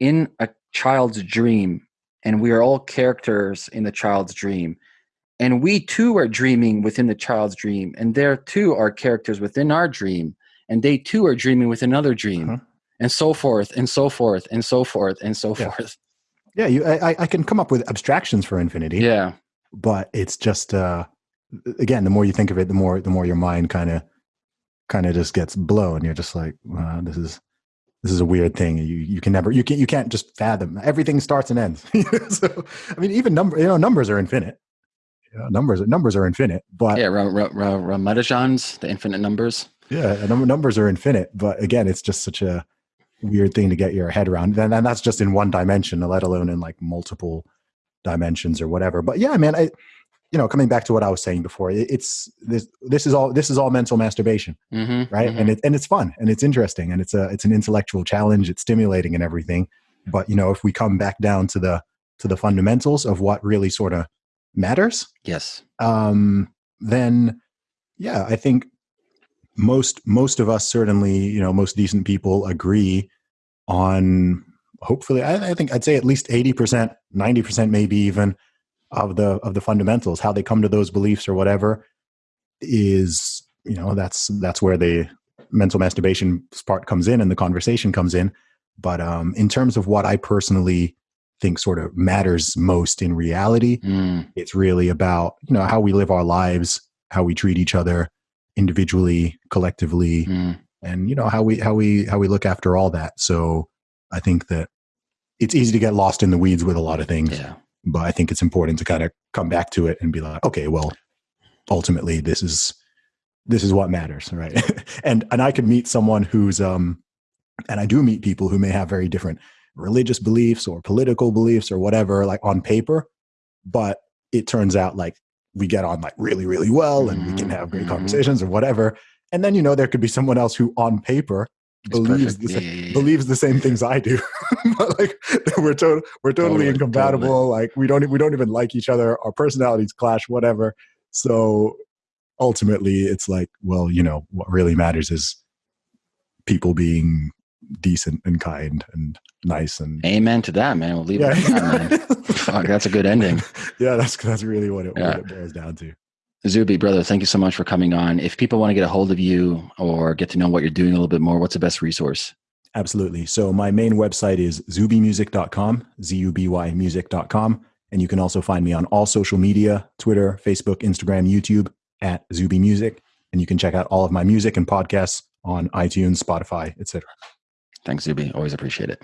in a child's dream and we are all characters in the child's dream. And we too are dreaming within the child's dream, and there too are characters within our dream, and they too are dreaming with another dream, Uh-huh. and so forth, and so forth, and so forth, and so Yeah. forth. yeah, you. I, I- can come up with abstractions for infinity. Yeah, but it's just uh again the more you think of it the more the more your mind kind of kind of just gets blown you're just like wow, this is this is a weird thing you you can never you can you can't just fathom everything starts and ends so i mean even number you know numbers are infinite know, numbers numbers are infinite but yeah. Ra- Ra- Ra- Ramanujan's the infinite numbers. yeah num- numbers are infinite but again it's just such a weird thing to get your head around and, and that's just in one dimension let alone in like multiple dimensions or whatever but yeah man i you know coming back to what i was saying before it, it's this this is all this is all mental masturbation Mm-hmm, right and it and it's fun and it's interesting and it's a it's an intellectual challenge it's stimulating and everything but you know if we come back down to the to the fundamentals of what really sort of matters yes, um, then yeah, I think most most of us certainly, you know, most decent people agree on. Hopefully, I, I think I'd say at least eighty percent, ninety percent, maybe even of the of the fundamentals, how they come to those beliefs or whatever, is you know that's that's where the mental masturbation part comes in and the conversation comes in. But um, in terms of what I personally think sort of matters most in reality, mm, it's really about you know how we live our lives how we treat each other individually collectively mm. and you know how we how we how we look after all that. So i think that it's easy to get lost in the weeds with a lot of things yeah, but i think it's important to kind of come back to it and be like okay well ultimately this is this is what matters right? And and i could meet someone who's um and i do meet people who may have very different religious beliefs or political beliefs or whatever like on paper but it turns out like we get on like really really well and we can have great Mhm. conversations or whatever and then you know there could be someone else who on paper It's believes perfect. the Yeah, sa- yeah, yeah. believes the same things I do. but like we're to- we're totally, Totally, incompatible. Like we don't we don't even like each other. Our personalities clash. Whatever. So ultimately, it's like, well, you know, what really matters is people being decent and kind and nice and Amen to that, man. We'll leave it at that. Fuck, that's a good ending. yeah, that's that's really what it, Yeah. what it boils down to. Zuby, brother, thank you so much for coming on. If people want to get a hold of you or get to know what you're doing a little bit more, what's the best resource? Absolutely. So my main website is zubymusic.com, Z-U-B-Y music.com. And you can also find me on all social media, Twitter, Facebook, Instagram, YouTube at Zuby Music. And you can check out all of my music and podcasts on iTunes, Spotify, etc. Thanks, Zuby. Always appreciate it.